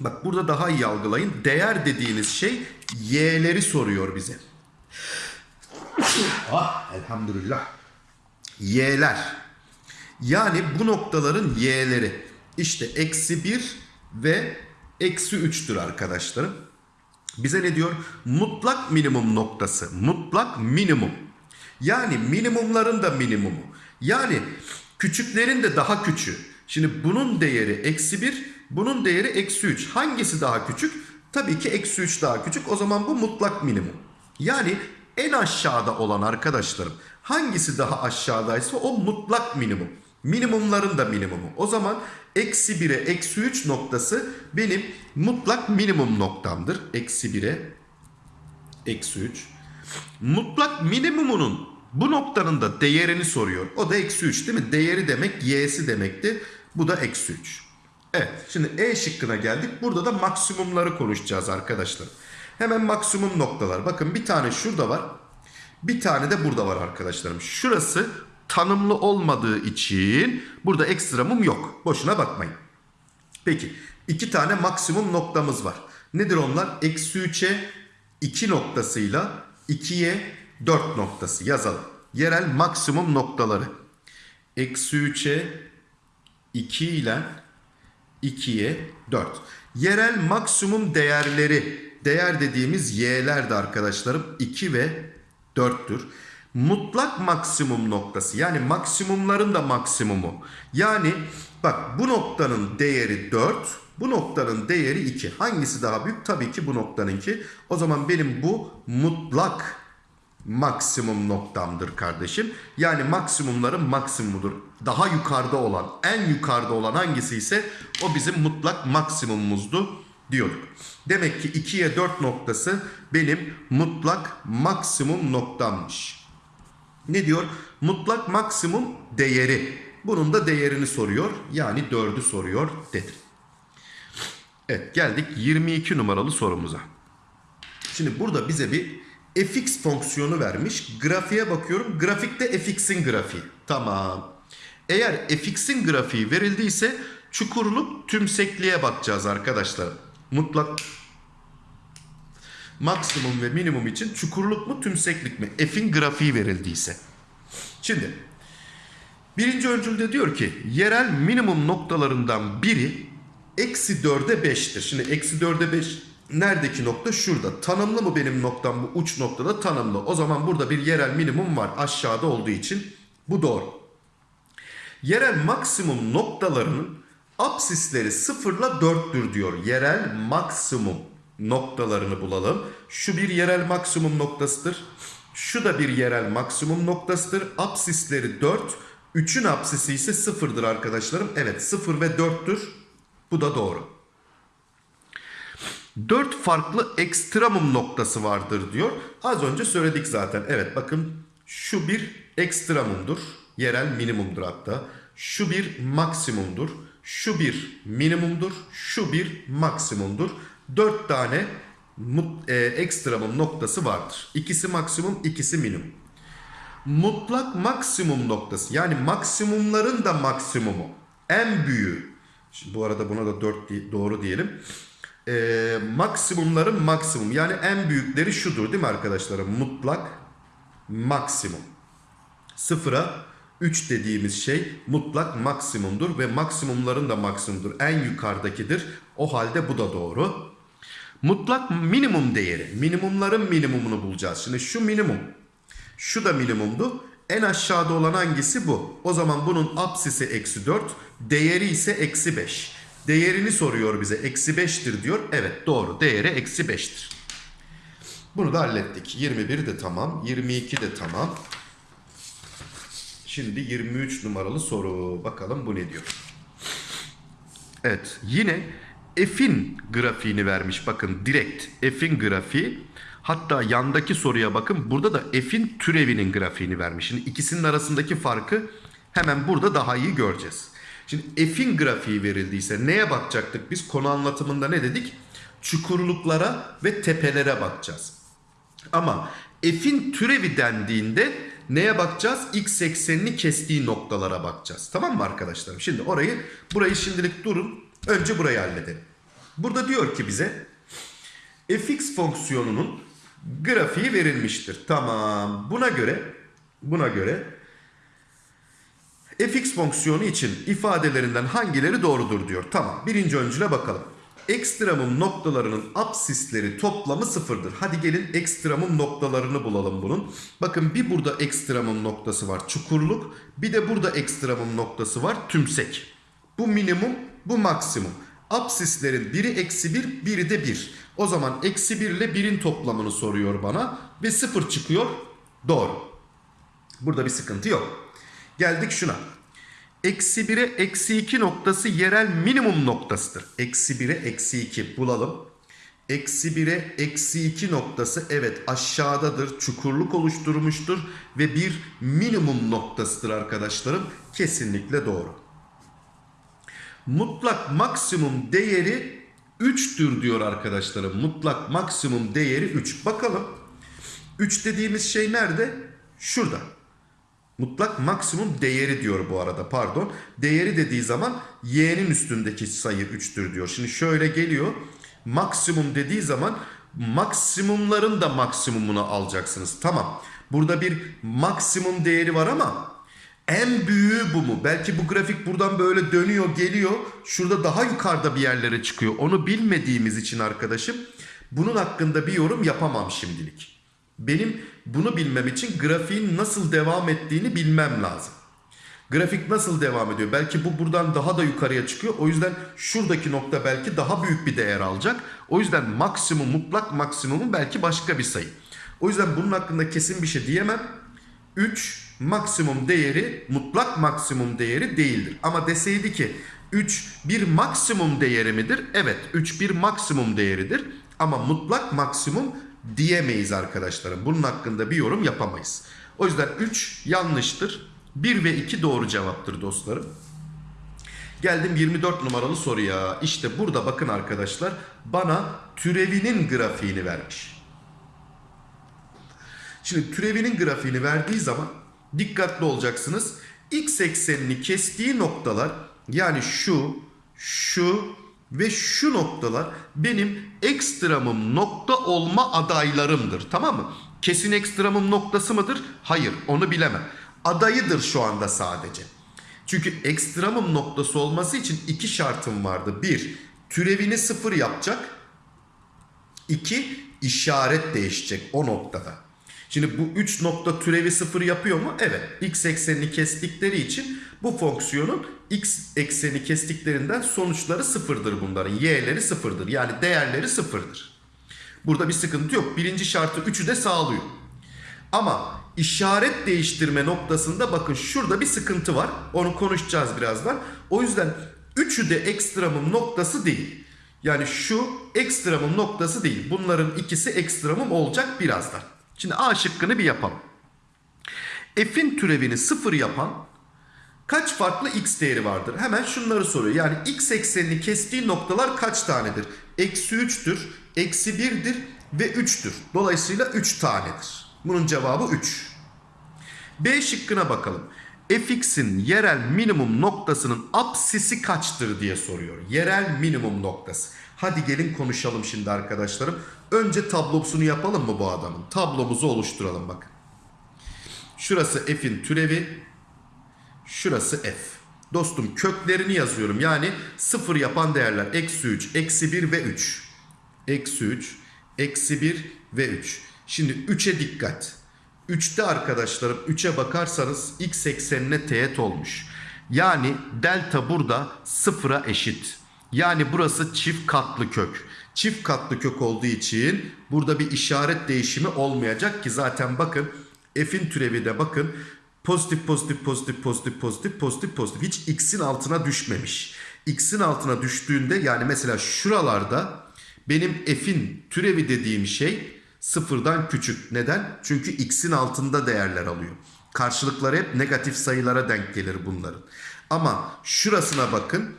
Bak burada daha iyi algılayın. Değer dediğiniz şey y'leri soruyor bize. Ah elhamdülillah. Y'ler. Yani bu noktaların y'leri. İşte eksi 1 ve eksi 3'tür arkadaşlarım. Bize ne diyor? Mutlak minimum noktası. Mutlak minimum. Yani minimumların da minimumu. Yani küçüklerin de daha küçüğü. Şimdi bunun değeri eksi 1, bunun değeri eksi 3. Hangisi daha küçük? Tabii ki eksi 3 daha küçük. O zaman bu mutlak minimum. Yani en aşağıda olan arkadaşlarım hangisi daha aşağıdaysa o mutlak minimum. Minimumların da minimumu. O zaman eksi 1'e eksi 3 noktası benim mutlak minimum noktamdır. Eksi 1'e eksi 3. Mutlak minimumunun bu noktanın da değerini soruyor. O da eksi 3 değil mi? Değeri demek y'si demekti. Bu da eksi 3. Evet şimdi E şıkkına geldik. Burada da maksimumları konuşacağız arkadaşlar. Hemen maksimum noktalar. Bakın bir tane şurada var. Bir tane de burada var arkadaşlarım. Şurası tanımlı olmadığı için burada ekstremum yok. Boşuna bakmayın. Peki iki tane maksimum noktamız var. Nedir onlar? Eksi 3'e 2 noktasıyla 2'ye 4 noktası yazalım. Yerel maksimum noktaları. Eksi 3'e 2 ile 2'ye 4. Yerel maksimum değerleri. Değer dediğimiz y'ler de arkadaşlarım 2 ve 4'tür. Mutlak maksimum noktası yani maksimumların da maksimumu. Yani bak bu noktanın değeri 4, bu noktanın değeri 2. Hangisi daha büyük? Tabii ki bu noktanınki. O zaman benim bu mutlak maksimum noktamdır kardeşim. Yani maksimumların maksimumudur. Daha yukarıda olan, en yukarıda olan hangisi ise o bizim mutlak maksimumumuzdu diyorduk. Demek ki 2'ye 4 noktası benim mutlak maksimum noktammış. Ne diyor? Mutlak maksimum değeri. Bunun da değerini soruyor. Yani 4'ü soruyor dedim. Evet geldik 22 numaralı sorumuza. Şimdi burada bize bir fx fonksiyonu vermiş. Grafiğe bakıyorum. Grafikte fx'in grafiği. Tamam. Eğer fx'in grafiği verildiyse çukurluk tümsekliğe bakacağız arkadaşlar. Mutlak maksimum ve minimum için çukurluk mu tümseklik mi? F'in grafiği verildiyse. Şimdi birinci öncülde diyor ki yerel minimum noktalarından biri eksi 4'e 5'tir. Şimdi eksi 4'e 5 neredeki nokta? Şurada. Tanımlı mı benim noktam bu uç noktada? Tanımlı. O zaman burada bir yerel minimum var aşağıda olduğu için. Bu doğru. Yerel maksimum noktalarının apsisleri 0 ile 4'tür diyor. Yerel maksimum noktalarını bulalım. Şu bir yerel maksimum noktasıdır. Şu da bir yerel maksimum noktasıdır. Apsisleri 4. 3'ün apsisi ise 0'dır arkadaşlarım. Evet 0 ve 4'tür. Bu da doğru. 4 farklı ekstremum noktası vardır diyor. Az önce söyledik zaten. Evet bakın şu bir ekstremumdur. Yerel minimumdur hatta. Şu bir maksimumdur. Şu bir minimumdur. Şu bir maksimumdur. 4 tane e, ekstremum noktası vardır. İkisi maksimum, ikisi minimum. Mutlak maksimum noktası yani maksimumların da maksimumu. En büyüğü. Şimdi bu arada buna da 4 di- doğru diyelim. Ee, maksimumların maksimum yani en büyükleri şudur değil mi arkadaşlarım? Mutlak maksimum. Sıfıra 3 dediğimiz şey mutlak maksimumdur ve maksimumların da maksimumdur. En yukarıdakidir. O halde bu da doğru. Mutlak minimum değeri. Minimumların minimumunu bulacağız. Şimdi şu minimum. Şu da minimumdu. En aşağıda olan hangisi bu? O zaman bunun apsisi eksi 4. Değeri ise eksi 5. Değerini soruyor bize. Eksi 5'tir diyor. Evet doğru. Değeri eksi 5'tir. Bunu da hallettik. 21 de tamam. 22 de tamam. Şimdi 23 numaralı soru. Bakalım bu ne diyor? Evet yine f'in grafiğini vermiş bakın direkt f'in grafiği hatta yandaki soruya bakın burada da f'in türevinin grafiğini vermiş. Şimdi ikisinin arasındaki farkı hemen burada daha iyi göreceğiz. Şimdi f'in grafiği verildiyse neye bakacaktık biz konu anlatımında ne dedik? Çukurluklara ve tepelere bakacağız. Ama f'in türevi dendiğinde neye bakacağız? X eksenini kestiği noktalara bakacağız. Tamam mı arkadaşlarım? Şimdi orayı burayı şimdilik durun. Önce burayı halledelim. Burada diyor ki bize fx fonksiyonunun grafiği verilmiştir. Tamam. Buna göre buna göre fx fonksiyonu için ifadelerinden hangileri doğrudur diyor. Tamam. Birinci öncüle bakalım. Ekstremum noktalarının apsisleri toplamı sıfırdır. Hadi gelin ekstremum noktalarını bulalım bunun. Bakın bir burada ekstremum noktası var çukurluk. Bir de burada ekstremum noktası var tümsek. Bu minimum bu maksimum. Apsislerin biri eksi bir biri de bir. O zaman eksi bir ile birin toplamını soruyor bana. Ve sıfır çıkıyor. Doğru. Burada bir sıkıntı yok. Geldik şuna. Eksi 1'e eksi 2 noktası yerel minimum noktasıdır. Eksi 1'e eksi 2 bulalım. Eksi 1'e eksi 2 noktası evet aşağıdadır. Çukurluk oluşturmuştur. Ve bir minimum noktasıdır arkadaşlarım. Kesinlikle doğru. Mutlak maksimum değeri 3'tür diyor arkadaşlarım. Mutlak maksimum değeri 3. Bakalım. 3 dediğimiz şey nerede? Şurada. Mutlak maksimum değeri diyor bu arada pardon. Değeri dediği zaman y'nin üstündeki sayı 3'tür diyor. Şimdi şöyle geliyor. Maksimum dediği zaman maksimumların da maksimumunu alacaksınız. Tamam. Burada bir maksimum değeri var ama en büyüğü bu mu? Belki bu grafik buradan böyle dönüyor geliyor. Şurada daha yukarıda bir yerlere çıkıyor. Onu bilmediğimiz için arkadaşım bunun hakkında bir yorum yapamam şimdilik. Benim bunu bilmem için grafiğin nasıl devam ettiğini bilmem lazım. Grafik nasıl devam ediyor? Belki bu buradan daha da yukarıya çıkıyor. O yüzden şuradaki nokta belki daha büyük bir değer alacak. O yüzden maksimum, mutlak maksimumu belki başka bir sayı. O yüzden bunun hakkında kesin bir şey diyemem. 3 maksimum değeri mutlak maksimum değeri değildir. Ama deseydi ki 3 bir maksimum değeri midir? Evet 3 bir maksimum değeridir. Ama mutlak maksimum diyemeyiz arkadaşlarım. Bunun hakkında bir yorum yapamayız. O yüzden 3 yanlıştır. 1 ve 2 doğru cevaptır dostlarım. Geldim 24 numaralı soruya. İşte burada bakın arkadaşlar bana türevinin grafiğini vermiş. Şimdi türevinin grafiğini verdiği zaman dikkatli olacaksınız. X eksenini kestiği noktalar yani şu, şu ve şu noktalar benim ekstramım nokta olma adaylarımdır. Tamam mı? Kesin ekstramım noktası mıdır? Hayır onu bilemem. Adayıdır şu anda sadece. Çünkü ekstramım noktası olması için iki şartım vardı. Bir, türevini sıfır yapacak. İki, işaret değişecek o noktada. Şimdi bu 3 nokta türevi sıfır yapıyor mu? Evet. X eksenini kestikleri için bu fonksiyonun x ekseni kestiklerinden sonuçları sıfırdır bunların. Y'leri sıfırdır. Yani değerleri sıfırdır. Burada bir sıkıntı yok. Birinci şartı 3'ü de sağlıyor. Ama işaret değiştirme noktasında bakın şurada bir sıkıntı var. Onu konuşacağız birazdan. O yüzden 3'ü de ekstramım noktası değil. Yani şu ekstramım noktası değil. Bunların ikisi ekstramım olacak birazdan. Şimdi A şıkkını bir yapalım. F'in türevini sıfır yapan kaç farklı x değeri vardır? Hemen şunları soruyor. Yani x eksenini kestiği noktalar kaç tanedir? Eksi 3'tür, eksi 1'dir ve 3'tür. Dolayısıyla 3 tanedir. Bunun cevabı 3. B şıkkına bakalım. fx'in yerel minimum noktasının apsisi kaçtır diye soruyor. Yerel minimum noktası. Hadi gelin konuşalım şimdi arkadaşlarım. Önce tablosunu yapalım mı bu adamın? Tablomuzu oluşturalım bakın. Şurası f'in türevi. Şurası f. Dostum köklerini yazıyorum. Yani sıfır yapan değerler. Eksi 3, eksi 1 ve 3. Eksi 3, eksi 1 ve 3. Şimdi 3'e dikkat. 3'te arkadaşlarım 3'e bakarsanız x eksenine teğet olmuş. Yani delta burada sıfıra eşit. Yani burası çift katlı kök. Çift katlı kök olduğu için burada bir işaret değişimi olmayacak ki zaten bakın f'in türevi de bakın pozitif pozitif pozitif pozitif pozitif pozitif pozitif hiç x'in altına düşmemiş. X'in altına düştüğünde yani mesela şuralarda benim f'in türevi dediğim şey sıfırdan küçük. Neden? Çünkü x'in altında değerler alıyor. Karşılıkları hep negatif sayılara denk gelir bunların. Ama şurasına bakın.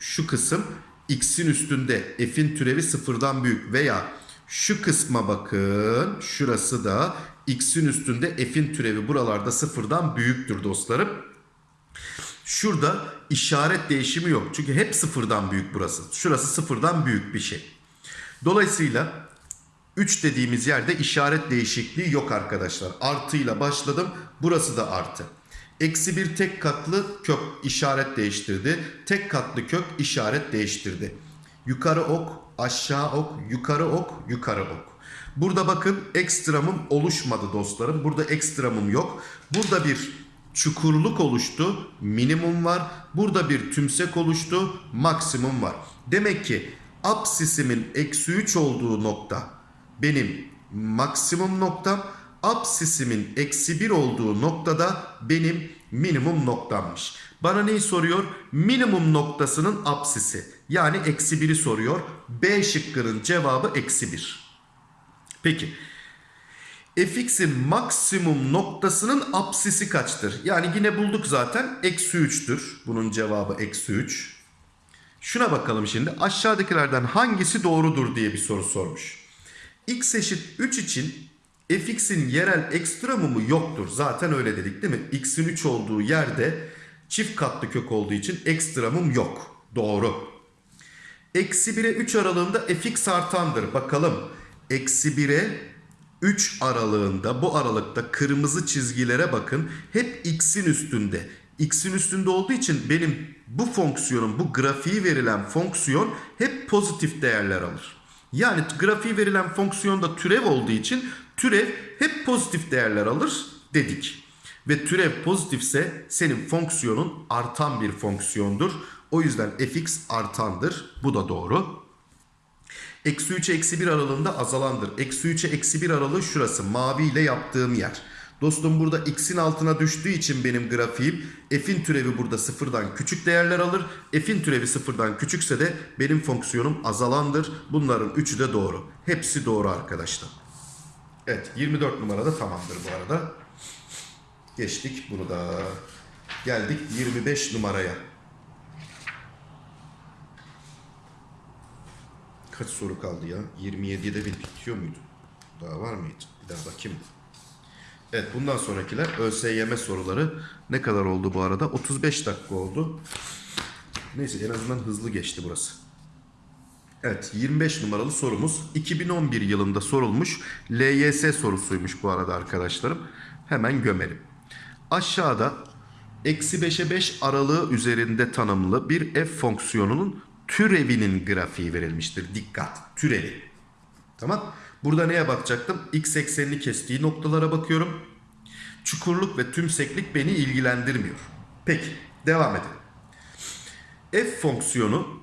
Şu kısım x'in üstünde f'in türevi sıfırdan büyük veya şu kısma bakın. Şurası da x'in üstünde f'in türevi buralarda sıfırdan büyüktür dostlarım. Şurada işaret değişimi yok. Çünkü hep sıfırdan büyük burası. Şurası sıfırdan büyük bir şey. Dolayısıyla 3 dediğimiz yerde işaret değişikliği yok arkadaşlar. Artıyla başladım. Burası da artı. Eksi bir tek katlı kök işaret değiştirdi. Tek katlı kök işaret değiştirdi. Yukarı ok, aşağı ok, yukarı ok, yukarı ok. Burada bakın ekstramım oluşmadı dostlarım. Burada ekstramım yok. Burada bir çukurluk oluştu. Minimum var. Burada bir tümsek oluştu. Maksimum var. Demek ki apsisimin eksi 3 olduğu nokta benim maksimum noktam. Apsisimin eksi 1 olduğu noktada benim minimum noktammış. Bana neyi soruyor? Minimum noktasının apsisi. Yani eksi 1'i soruyor. B şıkkının cevabı eksi 1. Peki. fx'in maksimum noktasının apsisi kaçtır? Yani yine bulduk zaten. Eksi 3'tür. Bunun cevabı eksi 3. Şuna bakalım şimdi. Aşağıdakilerden hangisi doğrudur diye bir soru sormuş. x eşit 3 için fx'in yerel ekstremumu yoktur. Zaten öyle dedik değil mi? x'in 3 olduğu yerde çift katlı kök olduğu için ekstremum yok. Doğru. Eksi 1'e 3 aralığında fx artandır. Bakalım. Eksi 1'e 3 aralığında bu aralıkta kırmızı çizgilere bakın. Hep x'in üstünde. X'in üstünde olduğu için benim bu fonksiyonun bu grafiği verilen fonksiyon hep pozitif değerler alır. Yani grafiği verilen fonksiyonda türev olduğu için türev hep pozitif değerler alır dedik. Ve türev pozitifse senin fonksiyonun artan bir fonksiyondur. O yüzden fx artandır. Bu da doğru. Eksi 3'e eksi 1 aralığında azalandır. Eksi 3'e eksi 1 aralığı şurası. Mavi ile yaptığım yer. Dostum burada x'in altına düştüğü için benim grafiğim f'in türevi burada sıfırdan küçük değerler alır. F'in türevi sıfırdan küçükse de benim fonksiyonum azalandır. Bunların üçü de doğru. Hepsi doğru arkadaşlar. Evet 24 numarada tamamdır bu arada. Geçtik bunu da. Geldik 25 numaraya. Kaç soru kaldı ya? 27'de bir bitiyor muydu? Daha var mıydı? Bir daha bakayım. Evet bundan sonrakiler ÖSYM soruları. Ne kadar oldu bu arada? 35 dakika oldu. Neyse en azından hızlı geçti burası. Evet 25 numaralı sorumuz 2011 yılında sorulmuş LYS sorusuymuş bu arada arkadaşlarım. Hemen gömelim. Aşağıda eksi 5'e 5 aralığı üzerinde tanımlı bir f fonksiyonunun türevinin grafiği verilmiştir. Dikkat türevi. Tamam. Burada neye bakacaktım? X eksenini kestiği noktalara bakıyorum. Çukurluk ve tümseklik beni ilgilendirmiyor. Peki devam edelim. F fonksiyonu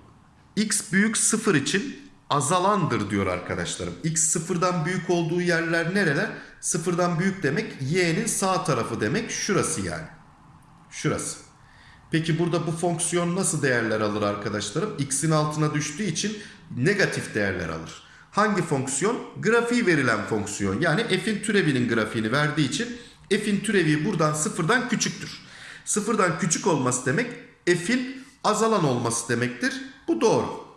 x büyük sıfır için azalandır diyor arkadaşlarım. X sıfırdan büyük olduğu yerler nereler? Sıfırdan büyük demek y'nin sağ tarafı demek şurası yani. Şurası. Peki burada bu fonksiyon nasıl değerler alır arkadaşlarım? X'in altına düştüğü için negatif değerler alır. Hangi fonksiyon? Grafiği verilen fonksiyon. Yani f'in türevinin grafiğini verdiği için f'in türevi buradan sıfırdan küçüktür. Sıfırdan küçük olması demek f'in azalan olması demektir. Bu doğru.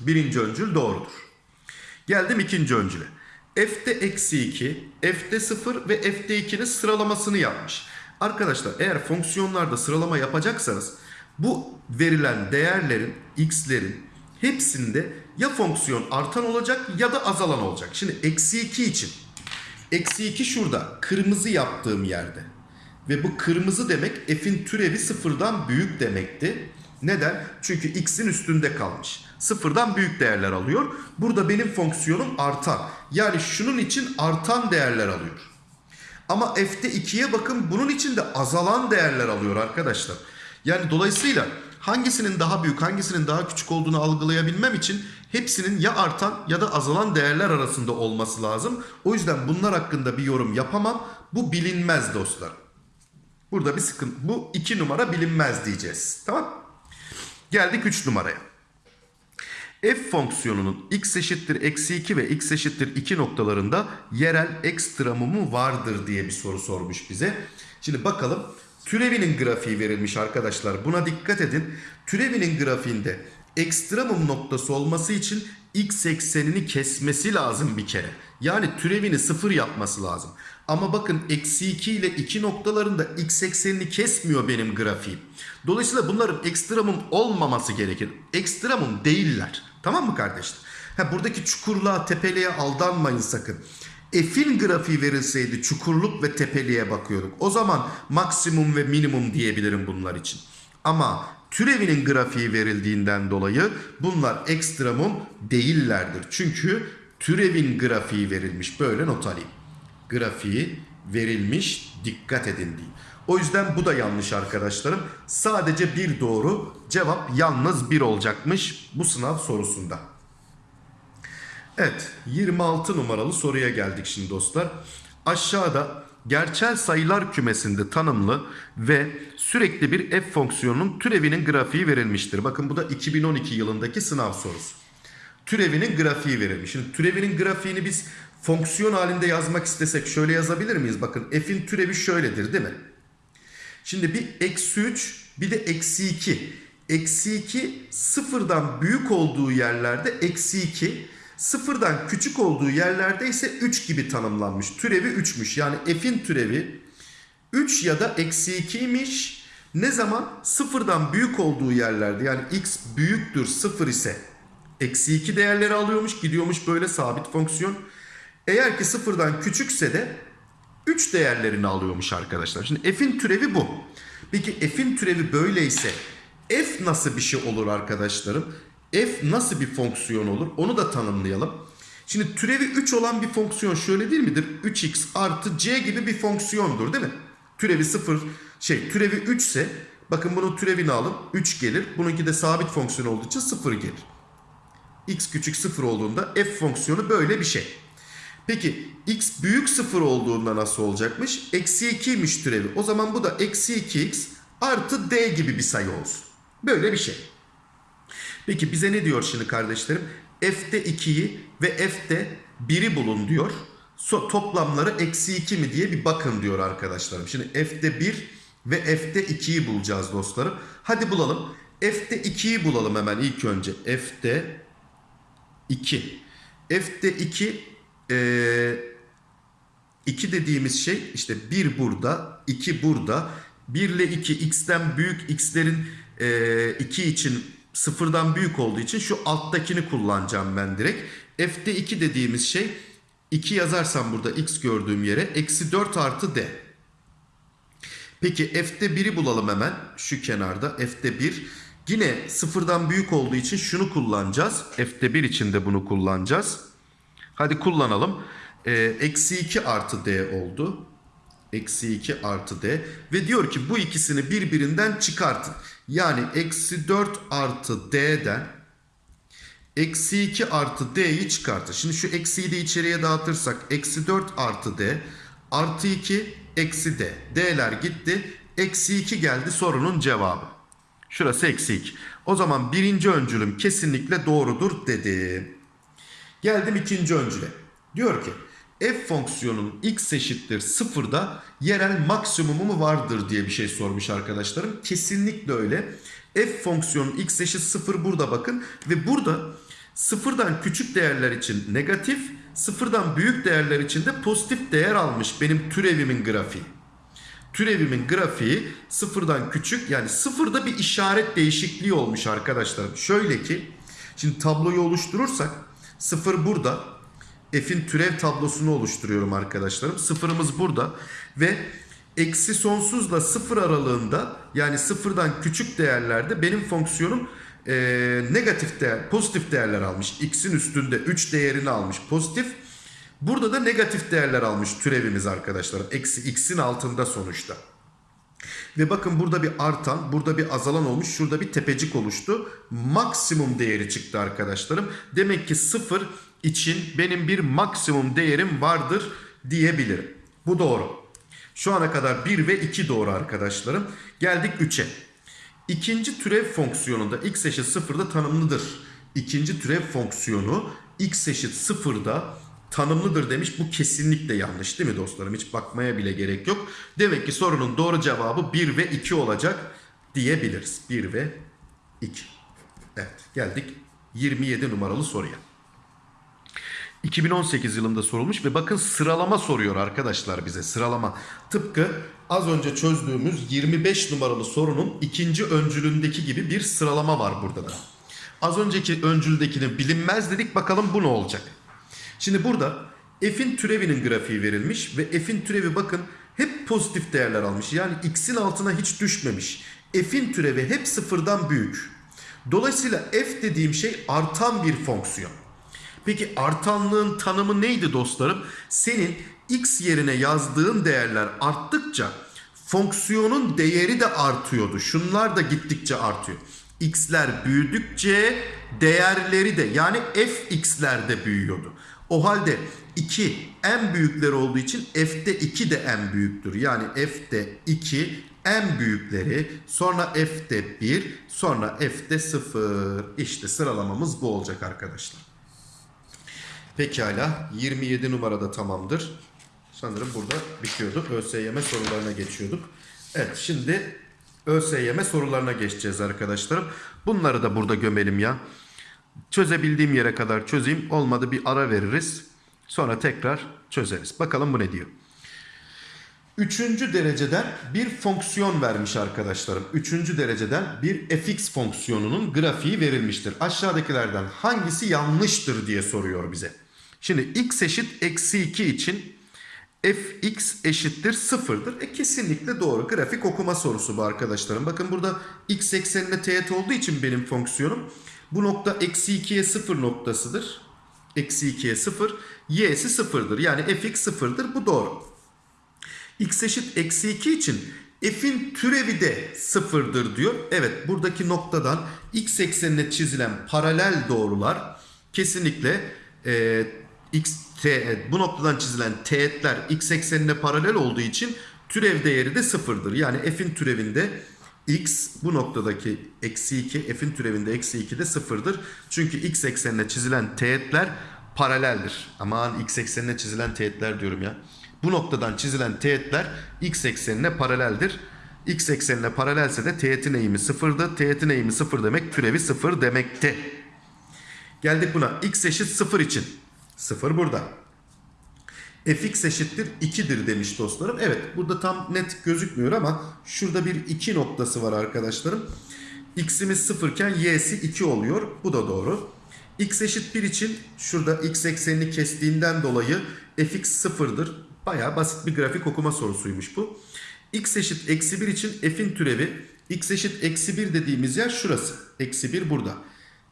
Birinci öncül doğrudur. Geldim ikinci öncüle. F'de eksi 2, F'de 0 ve F'de 2'nin sıralamasını yapmış. Arkadaşlar eğer fonksiyonlarda sıralama yapacaksanız bu verilen değerlerin, x'lerin hepsinde ya fonksiyon artan olacak ya da azalan olacak. Şimdi eksi 2 için. Eksi 2 şurada kırmızı yaptığım yerde. Ve bu kırmızı demek f'in türevi sıfırdan büyük demekti. Neden? Çünkü x'in üstünde kalmış. Sıfırdan büyük değerler alıyor. Burada benim fonksiyonum artan. Yani şunun için artan değerler alıyor. Ama f'te 2'ye bakın bunun için de azalan değerler alıyor arkadaşlar. Yani dolayısıyla hangisinin daha büyük hangisinin daha küçük olduğunu algılayabilmem için hepsinin ya artan ya da azalan değerler arasında olması lazım. O yüzden bunlar hakkında bir yorum yapamam. Bu bilinmez dostlar. Burada bir sıkıntı. Bu 2 numara bilinmez diyeceğiz. Tamam Geldik 3 numaraya. F fonksiyonunun x eşittir eksi 2 ve x eşittir 2 noktalarında yerel ekstremumu vardır diye bir soru sormuş bize. Şimdi bakalım türevinin grafiği verilmiş arkadaşlar. Buna dikkat edin. Türevinin grafiğinde ekstremum noktası olması için x eksenini kesmesi lazım bir kere. Yani türevini sıfır yapması lazım. Ama bakın eksi 2 ile 2 noktalarında x eksenini kesmiyor benim grafiğim. Dolayısıyla bunların ekstremum olmaması gerekir. Ekstremum değiller. Tamam mı kardeşler? Ha, buradaki çukurluğa, tepeliğe aldanmayın sakın. F'in grafiği verilseydi çukurluk ve tepeliğe bakıyorduk. O zaman maksimum ve minimum diyebilirim bunlar için. Ama türevinin grafiği verildiğinden dolayı bunlar ekstremum değillerdir. Çünkü türevin grafiği verilmiş. Böyle not alayım. Grafiği verilmiş dikkat edin diye. O yüzden bu da yanlış arkadaşlarım. Sadece bir doğru cevap yalnız bir olacakmış bu sınav sorusunda. Evet 26 numaralı soruya geldik şimdi dostlar. Aşağıda gerçel sayılar kümesinde tanımlı ve sürekli bir f fonksiyonunun türevinin grafiği verilmiştir. Bakın bu da 2012 yılındaki sınav sorusu. Türevinin grafiği verilmiş. Şimdi türevinin grafiğini biz fonksiyon halinde yazmak istesek şöyle yazabilir miyiz? Bakın f'in türevi şöyledir değil mi? Şimdi bir eksi 3 bir de eksi 2. Eksi 2 sıfırdan büyük olduğu yerlerde eksi 2. Sıfırdan küçük olduğu yerlerde ise 3 gibi tanımlanmış. Türevi 3'müş. Yani f'in türevi 3 ya da eksi 2'ymiş. Ne zaman? Sıfırdan büyük olduğu yerlerde yani x büyüktür 0 ise eksi 2 değerleri alıyormuş. Gidiyormuş böyle sabit fonksiyon. Eğer ki sıfırdan küçükse de 3 değerlerini alıyormuş arkadaşlar. Şimdi f'in türevi bu. Peki f'in türevi böyleyse f nasıl bir şey olur arkadaşlarım? f nasıl bir fonksiyon olur? Onu da tanımlayalım. Şimdi türevi 3 olan bir fonksiyon şöyle değil midir? 3x artı c gibi bir fonksiyondur değil mi? Türevi 0 şey türevi 3 ise bakın bunun türevini alın 3 gelir. Bununki de sabit fonksiyon olduğu için 0 gelir. x küçük 0 olduğunda f fonksiyonu böyle bir şey. Peki x büyük 0 olduğunda nasıl olacakmış? Eksi 2'ymiş türevi. O zaman bu da eksi 2x artı d gibi bir sayı olsun. Böyle bir şey. Peki bize ne diyor şimdi kardeşlerim? f'te 2'yi ve f'te 1'i bulun diyor. So- toplamları eksi 2 mi diye bir bakın diyor arkadaşlarım. Şimdi f'de 1 ve f'de 2'yi bulacağız dostlarım. Hadi bulalım. F'de 2'yi bulalım hemen ilk önce. F'de 2. F'de 2 eee 2 dediğimiz şey işte 1 burada, 2 burada. 1 ile 2 x'ten büyük x'lerin 2 için sıfırdan büyük olduğu için şu alttakini kullanacağım ben direkt. F'de 2 dediğimiz şey 2 yazarsam burada x gördüğüm yere eksi 4 artı d. Peki f'de 1'i bulalım hemen şu kenarda f'de 1. Yine sıfırdan büyük olduğu için şunu kullanacağız. F'de 1 için de bunu kullanacağız. Hadi kullanalım. Ee, Eksi 2 artı d oldu. Eksi 2 artı d. Ve diyor ki bu ikisini birbirinden çıkartın. Yani eksi 4 artı d'den eksi 2 artı d'yi çıkartın. Şimdi şu eksiyi de içeriye dağıtırsak eksi 4 artı d artı 2 eksi d. D'ler gitti. Eksi 2 geldi sorunun cevabı. Şurası eksi 2. O zaman birinci öncülüm kesinlikle doğrudur dedim. Geldim ikinci öncüle. Diyor ki f fonksiyonun x eşittir sıfırda yerel maksimumu mu vardır diye bir şey sormuş arkadaşlarım. Kesinlikle öyle. f fonksiyonun x eşit sıfır burada bakın. Ve burada sıfırdan küçük değerler için negatif, sıfırdan büyük değerler için de pozitif değer almış benim türevimin grafiği. Türevimin grafiği sıfırdan küçük yani sıfırda bir işaret değişikliği olmuş arkadaşlarım. Şöyle ki şimdi tabloyu oluşturursak sıfır burada. F'in türev tablosunu oluşturuyorum arkadaşlarım. Sıfırımız burada ve eksi sonsuzla sıfır aralığında yani sıfırdan küçük değerlerde benim fonksiyonum e, negatif değer, pozitif değerler almış. X'in üstünde 3 değerini almış pozitif. Burada da negatif değerler almış türevimiz arkadaşlar. Eksi x'in altında sonuçta. Ve bakın burada bir artan, burada bir azalan olmuş, şurada bir tepecik oluştu. Maksimum değeri çıktı arkadaşlarım. Demek ki 0 için benim bir maksimum değerim vardır diyebilirim. Bu doğru. Şu ana kadar 1 ve 2 doğru arkadaşlarım. Geldik 3'e. İkinci türev fonksiyonunda x eşit 0'da tanımlıdır. İkinci türev fonksiyonu x eşit 0'da tanımlıdır demiş. Bu kesinlikle yanlış değil mi dostlarım? Hiç bakmaya bile gerek yok. Demek ki sorunun doğru cevabı 1 ve 2 olacak diyebiliriz. 1 ve 2. Evet geldik 27 numaralı soruya. 2018 yılında sorulmuş ve bakın sıralama soruyor arkadaşlar bize sıralama. Tıpkı az önce çözdüğümüz 25 numaralı sorunun ikinci öncülündeki gibi bir sıralama var burada da. Az önceki öncüldekini bilinmez dedik bakalım bu ne olacak. Şimdi burada f'in türevinin grafiği verilmiş ve f'in türevi bakın hep pozitif değerler almış. Yani x'in altına hiç düşmemiş. F'in türevi hep sıfırdan büyük. Dolayısıyla f dediğim şey artan bir fonksiyon. Peki artanlığın tanımı neydi dostlarım? Senin x yerine yazdığın değerler arttıkça fonksiyonun değeri de artıyordu. Şunlar da gittikçe artıyor. x'ler büyüdükçe değerleri de yani fx'ler de büyüyordu. O halde 2 en büyükleri olduğu için f'de 2 de en büyüktür. Yani f'de 2 en büyükleri sonra f'de 1 sonra f'de 0. İşte sıralamamız bu olacak arkadaşlar. Pekala 27 numarada tamamdır. Sanırım burada bitiyordu. ÖSYM sorularına geçiyorduk. Evet şimdi ÖSYM sorularına geçeceğiz arkadaşlarım. Bunları da burada gömelim ya. Çözebildiğim yere kadar çözeyim. Olmadı bir ara veririz. Sonra tekrar çözeriz. Bakalım bu ne diyor. Üçüncü dereceden bir fonksiyon vermiş arkadaşlarım. Üçüncü dereceden bir fx fonksiyonunun grafiği verilmiştir. Aşağıdakilerden hangisi yanlıştır diye soruyor bize. Şimdi x eşit eksi 2 için fx eşittir sıfırdır. E kesinlikle doğru. Grafik okuma sorusu bu arkadaşlarım. Bakın burada x eksenine teğet olduğu için benim fonksiyonum. Bu nokta eksi 2'ye 0 noktasıdır. Eksi 2'ye 0. Y'si sıfırdır. Yani fx sıfırdır. Bu doğru. x eşit eksi 2 için f'in türevi de sıfırdır diyor. Evet buradaki noktadan x eksenine çizilen paralel doğrular kesinlikle e, x te, bu noktadan çizilen teğetler x eksenine paralel olduğu için türev değeri de sıfırdır. Yani f'in türevinde x bu noktadaki eksi 2 f'in türevinde eksi 2 de sıfırdır. Çünkü x eksenine çizilen teğetler paraleldir. Aman x eksenine çizilen teğetler diyorum ya. Bu noktadan çizilen teğetler x eksenine paraleldir. X eksenine paralelse de teğetin eğimi sıfırdı. Teğetin eğimi sıfır demek türevi sıfır demekti. Geldik buna. x eşit sıfır için. Sıfır burada. Fx eşittir 2'dir demiş dostlarım. Evet burada tam net gözükmüyor ama şurada bir 2 noktası var arkadaşlarım. x'imiz 0 iken y'si 2 oluyor. Bu da doğru. x eşit 1 için şurada x eksenini kestiğinden dolayı fx sıfırdır. Baya basit bir grafik okuma sorusuymuş bu. x eşit eksi 1 için f'in türevi x eşit eksi 1 dediğimiz yer şurası. Eksi 1 burada.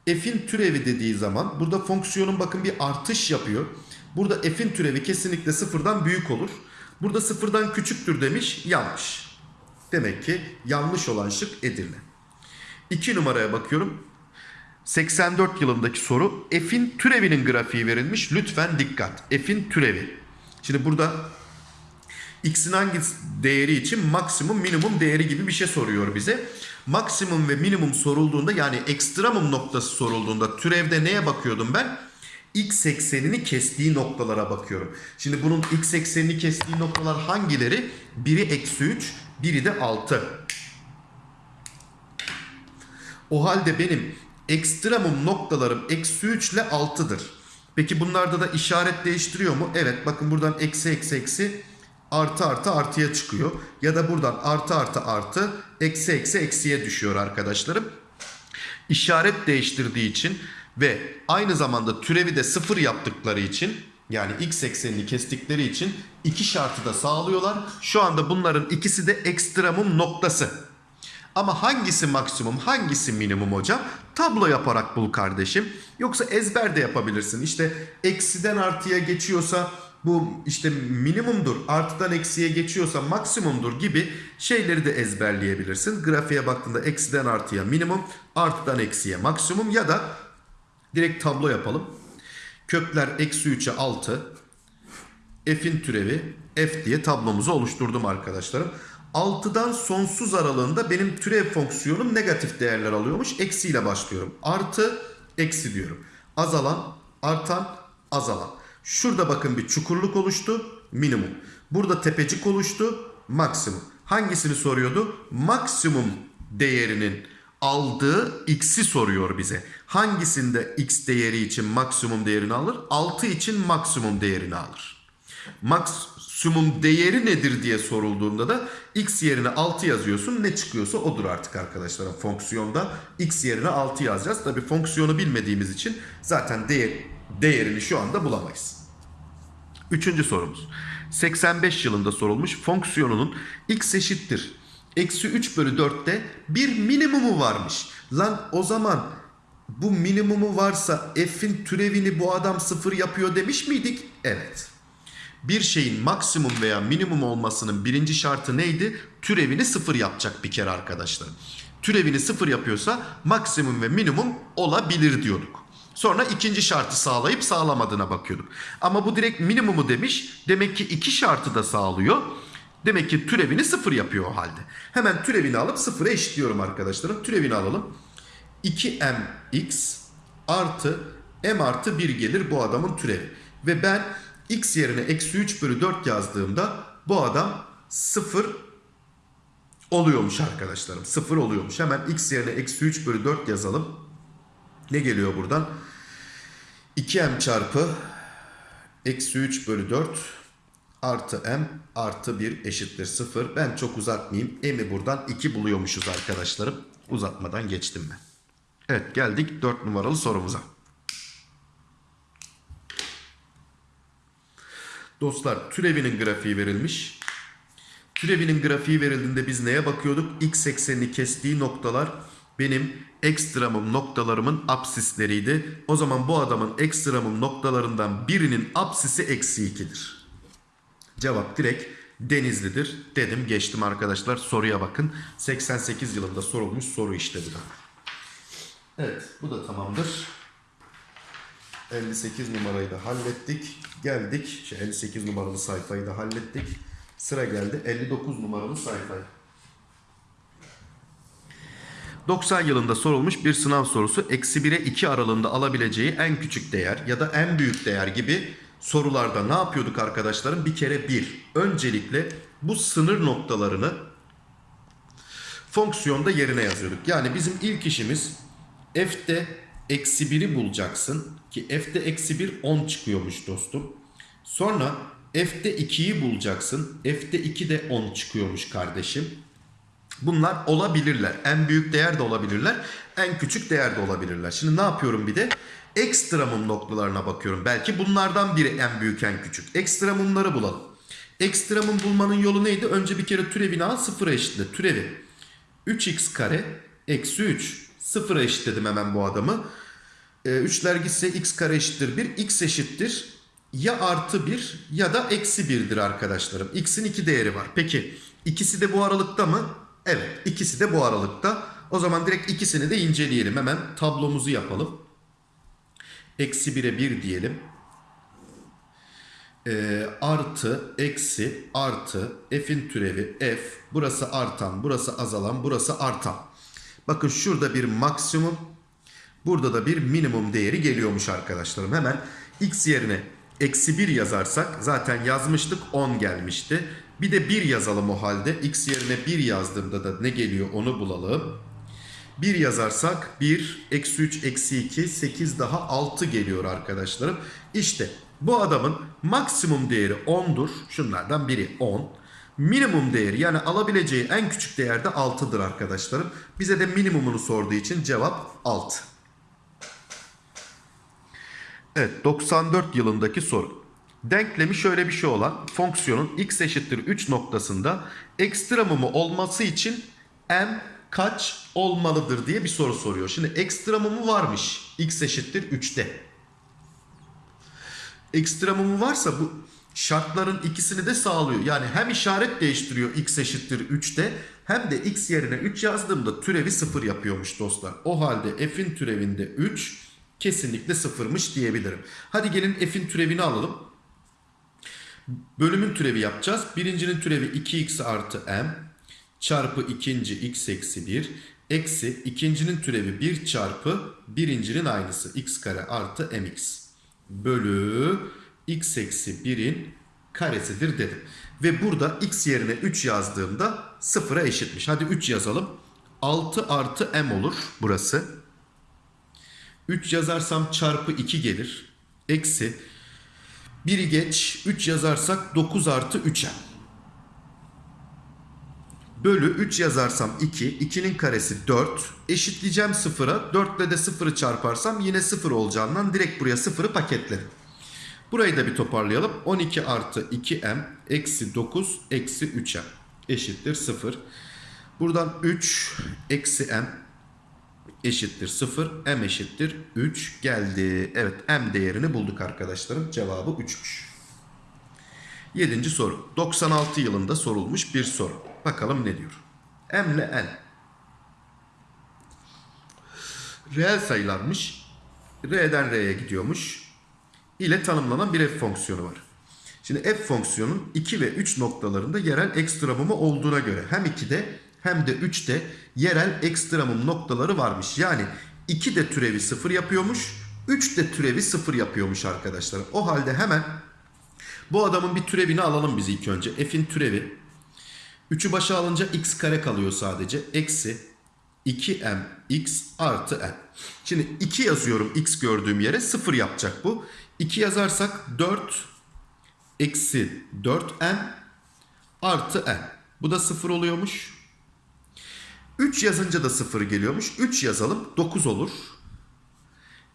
F'in türevi dediği zaman burada fonksiyonun bakın bir artış yapıyor. Burada f'in türevi kesinlikle sıfırdan büyük olur. Burada sıfırdan küçüktür demiş. Yanlış. Demek ki yanlış olan şık Edirne. 2 numaraya bakıyorum. 84 yılındaki soru. F'in türevinin grafiği verilmiş. Lütfen dikkat. F'in türevi. Şimdi burada x'in hangi değeri için maksimum minimum değeri gibi bir şey soruyor bize. Maksimum ve minimum sorulduğunda yani ekstremum noktası sorulduğunda türevde neye bakıyordum ben? X eksenini kestiği noktalara bakıyorum. Şimdi bunun x eksenini kestiği noktalar hangileri? Biri eksi 3, biri de 6. O halde benim ekstremum noktalarım eksi 3 ile 6'dır. Peki bunlarda da işaret değiştiriyor mu? Evet bakın buradan eksi eksi eksi artı artı artıya çıkıyor. Ya da buradan artı artı artı eksi eksi eksiye düşüyor arkadaşlarım. İşaret değiştirdiği için ve aynı zamanda türevi de sıfır yaptıkları için yani x eksenini kestikleri için iki şartı da sağlıyorlar. Şu anda bunların ikisi de ekstremum noktası. Ama hangisi maksimum hangisi minimum hocam? Tablo yaparak bul kardeşim. Yoksa ezber de yapabilirsin. İşte eksiden artıya geçiyorsa bu işte minimumdur. Artıdan eksiye geçiyorsa maksimumdur gibi şeyleri de ezberleyebilirsin. Grafiğe baktığında eksiden artıya minimum, artıdan eksiye maksimum ya da direkt tablo yapalım. Kökler eksi 3'e 6. F'in türevi F diye tablomuzu oluşturdum arkadaşlarım. 6'dan sonsuz aralığında benim türev fonksiyonum negatif değerler alıyormuş. Eksiyle başlıyorum. Artı, eksi diyorum. Azalan, artan, azalan. Şurada bakın bir çukurluk oluştu. Minimum. Burada tepecik oluştu. Maksimum. Hangisini soruyordu? Maksimum değerinin aldığı x'i soruyor bize. Hangisinde x değeri için maksimum değerini alır? 6 için maksimum değerini alır. Maksimum değeri nedir diye sorulduğunda da x yerine 6 yazıyorsun. Ne çıkıyorsa odur artık arkadaşlar. Fonksiyonda x yerine 6 yazacağız. Tabi fonksiyonu bilmediğimiz için zaten değer, değerini şu anda bulamayız. Üçüncü sorumuz. 85 yılında sorulmuş fonksiyonunun x eşittir. Eksi 3 bölü 4'te bir minimumu varmış. Lan o zaman bu minimumu varsa f'in türevini bu adam sıfır yapıyor demiş miydik? Evet. Bir şeyin maksimum veya minimum olmasının birinci şartı neydi? Türevini sıfır yapacak bir kere arkadaşlar. Türevini sıfır yapıyorsa maksimum ve minimum olabilir diyorduk. Sonra ikinci şartı sağlayıp sağlamadığına bakıyorduk. Ama bu direkt minimumu demiş. Demek ki iki şartı da sağlıyor. Demek ki türevini sıfır yapıyor o halde. Hemen türevini alıp sıfıra eşitliyorum arkadaşlarım. Türevini alalım. 2mx artı m artı 1 gelir bu adamın türevi. Ve ben x yerine eksi 3 bölü 4 yazdığımda bu adam 0 oluyormuş arkadaşlarım. 0 oluyormuş. Hemen x yerine eksi 3 bölü 4 yazalım. Ne geliyor buradan? 2m çarpı eksi 3 bölü 4 artı m artı 1 eşittir 0. Ben çok uzatmayayım. M'i buradan 2 buluyormuşuz arkadaşlarım. Uzatmadan geçtim ben. Evet geldik 4 numaralı sorumuza. Dostlar türevinin grafiği verilmiş. Türevinin grafiği verildiğinde biz neye bakıyorduk? X eksenini kestiği noktalar benim ekstremum noktalarımın apsisleriydi. O zaman bu adamın ekstremum noktalarından birinin apsisi eksi 2'dir. Cevap direkt Denizli'dir. Dedim geçtim arkadaşlar soruya bakın. 88 yılında sorulmuş soru işte bu da. Evet bu da tamamdır. 58 numarayı da hallettik. Geldik. Şey, 58 numaralı sayfayı da hallettik. Sıra geldi 59 numaralı sayfaya. 90 yılında sorulmuş bir sınav sorusu eksi 1'e 2 aralığında alabileceği en küçük değer ya da en büyük değer gibi sorularda ne yapıyorduk arkadaşlarım? Bir kere bir. Öncelikle bu sınır noktalarını fonksiyonda yerine yazıyorduk. Yani bizim ilk işimiz f'te eksi 1'i bulacaksın ki f'te eksi 1 10 çıkıyormuş dostum. Sonra f'te 2'yi bulacaksın. f'te 2 de 10 çıkıyormuş kardeşim. Bunlar olabilirler. En büyük değer de olabilirler. En küçük değer de olabilirler. Şimdi ne yapıyorum bir de? Ekstremum noktalarına bakıyorum. Belki bunlardan biri en büyük en küçük. Ekstremumları bulalım. Ekstremum bulmanın yolu neydi? Önce bir kere türevini al sıfıra eşitle. Türevi. 3x kare eksi 3. Sıfıra eşitledim hemen bu adamı. Ee, üçler gitse x kare eşittir 1. x eşittir ya artı 1 ya da eksi 1'dir arkadaşlarım. x'in iki değeri var. Peki ikisi de bu aralıkta mı? Evet ikisi de bu aralıkta. O zaman direkt ikisini de inceleyelim. Hemen tablomuzu yapalım. Eksi 1'e 1 diyelim. Ee, artı, eksi, artı, f'in türevi f. Burası artan, burası azalan, burası artan. Bakın şurada bir maksimum, burada da bir minimum değeri geliyormuş arkadaşlarım. Hemen x yerine eksi 1 yazarsak zaten yazmıştık 10 gelmişti. Bir de 1 yazalım o halde. X yerine 1 yazdığımda da ne geliyor onu bulalım. 1 yazarsak 1, eksi 3, eksi 2, 8 daha 6 geliyor arkadaşlarım. İşte bu adamın maksimum değeri 10'dur. Şunlardan biri 10. Minimum değeri yani alabileceği en küçük değer de 6'dır arkadaşlarım. Bize de minimumunu sorduğu için cevap 6. Evet 94 yılındaki soru. Denklemi şöyle bir şey olan fonksiyonun x eşittir 3 noktasında ekstremumu olması için m kaç olmalıdır diye bir soru soruyor. Şimdi ekstremumu varmış x eşittir 3'te. Ekstremumu varsa bu şartların ikisini de sağlıyor. Yani hem işaret değiştiriyor x eşittir 3'te hem de x yerine 3 yazdığımda türevi 0 yapıyormuş dostlar. O halde f'in türevinde 3 kesinlikle sıfırmış diyebilirim. Hadi gelin f'in türevini alalım. Bölümün türevi yapacağız. Birincinin türevi 2x artı m çarpı ikinci x eksi 1 eksi ikincinin türevi 1 çarpı birincinin aynısı x kare artı mx bölü x eksi 1'in karesidir dedim. Ve burada x yerine 3 yazdığımda sıfıra eşitmiş. Hadi 3 yazalım. 6 artı m olur burası. 3 yazarsam çarpı 2 gelir. Eksi 1'i geç 3 yazarsak 9 artı 3m. Bölü 3 yazarsam 2. 2'nin karesi 4. Eşitleyeceğim 0'a. 4 ile de 0'ı çarparsam yine 0 olacağından direkt buraya 0'ı paketledim. Burayı da bir toparlayalım. 12 artı 2m eksi 9 eksi 3m eşittir 0. Buradan 3 eksi m eşittir 0. M eşittir 3 geldi. Evet M değerini bulduk arkadaşlarım. Cevabı 3'müş. 7. soru. 96 yılında sorulmuş bir soru. Bakalım ne diyor. M ile N. Reel sayılarmış. R'den R'ye gidiyormuş. ile tanımlanan bir f fonksiyonu var. Şimdi f fonksiyonun 2 ve 3 noktalarında yerel ekstremumu olduğuna göre hem 2'de hem de 3'te yerel ekstremum noktaları varmış. Yani 2 de türevi 0 yapıyormuş. 3 de türevi 0 yapıyormuş arkadaşlar. O halde hemen bu adamın bir türevini alalım biz ilk önce. F'in türevi. 3'ü başa alınca x kare kalıyor sadece. Eksi 2m x artı n. Şimdi 2 yazıyorum x gördüğüm yere 0 yapacak bu. 2 yazarsak 4 eksi 4n artı n. Bu da 0 oluyormuş. 3 yazınca da 0 geliyormuş. 3 yazalım 9 olur.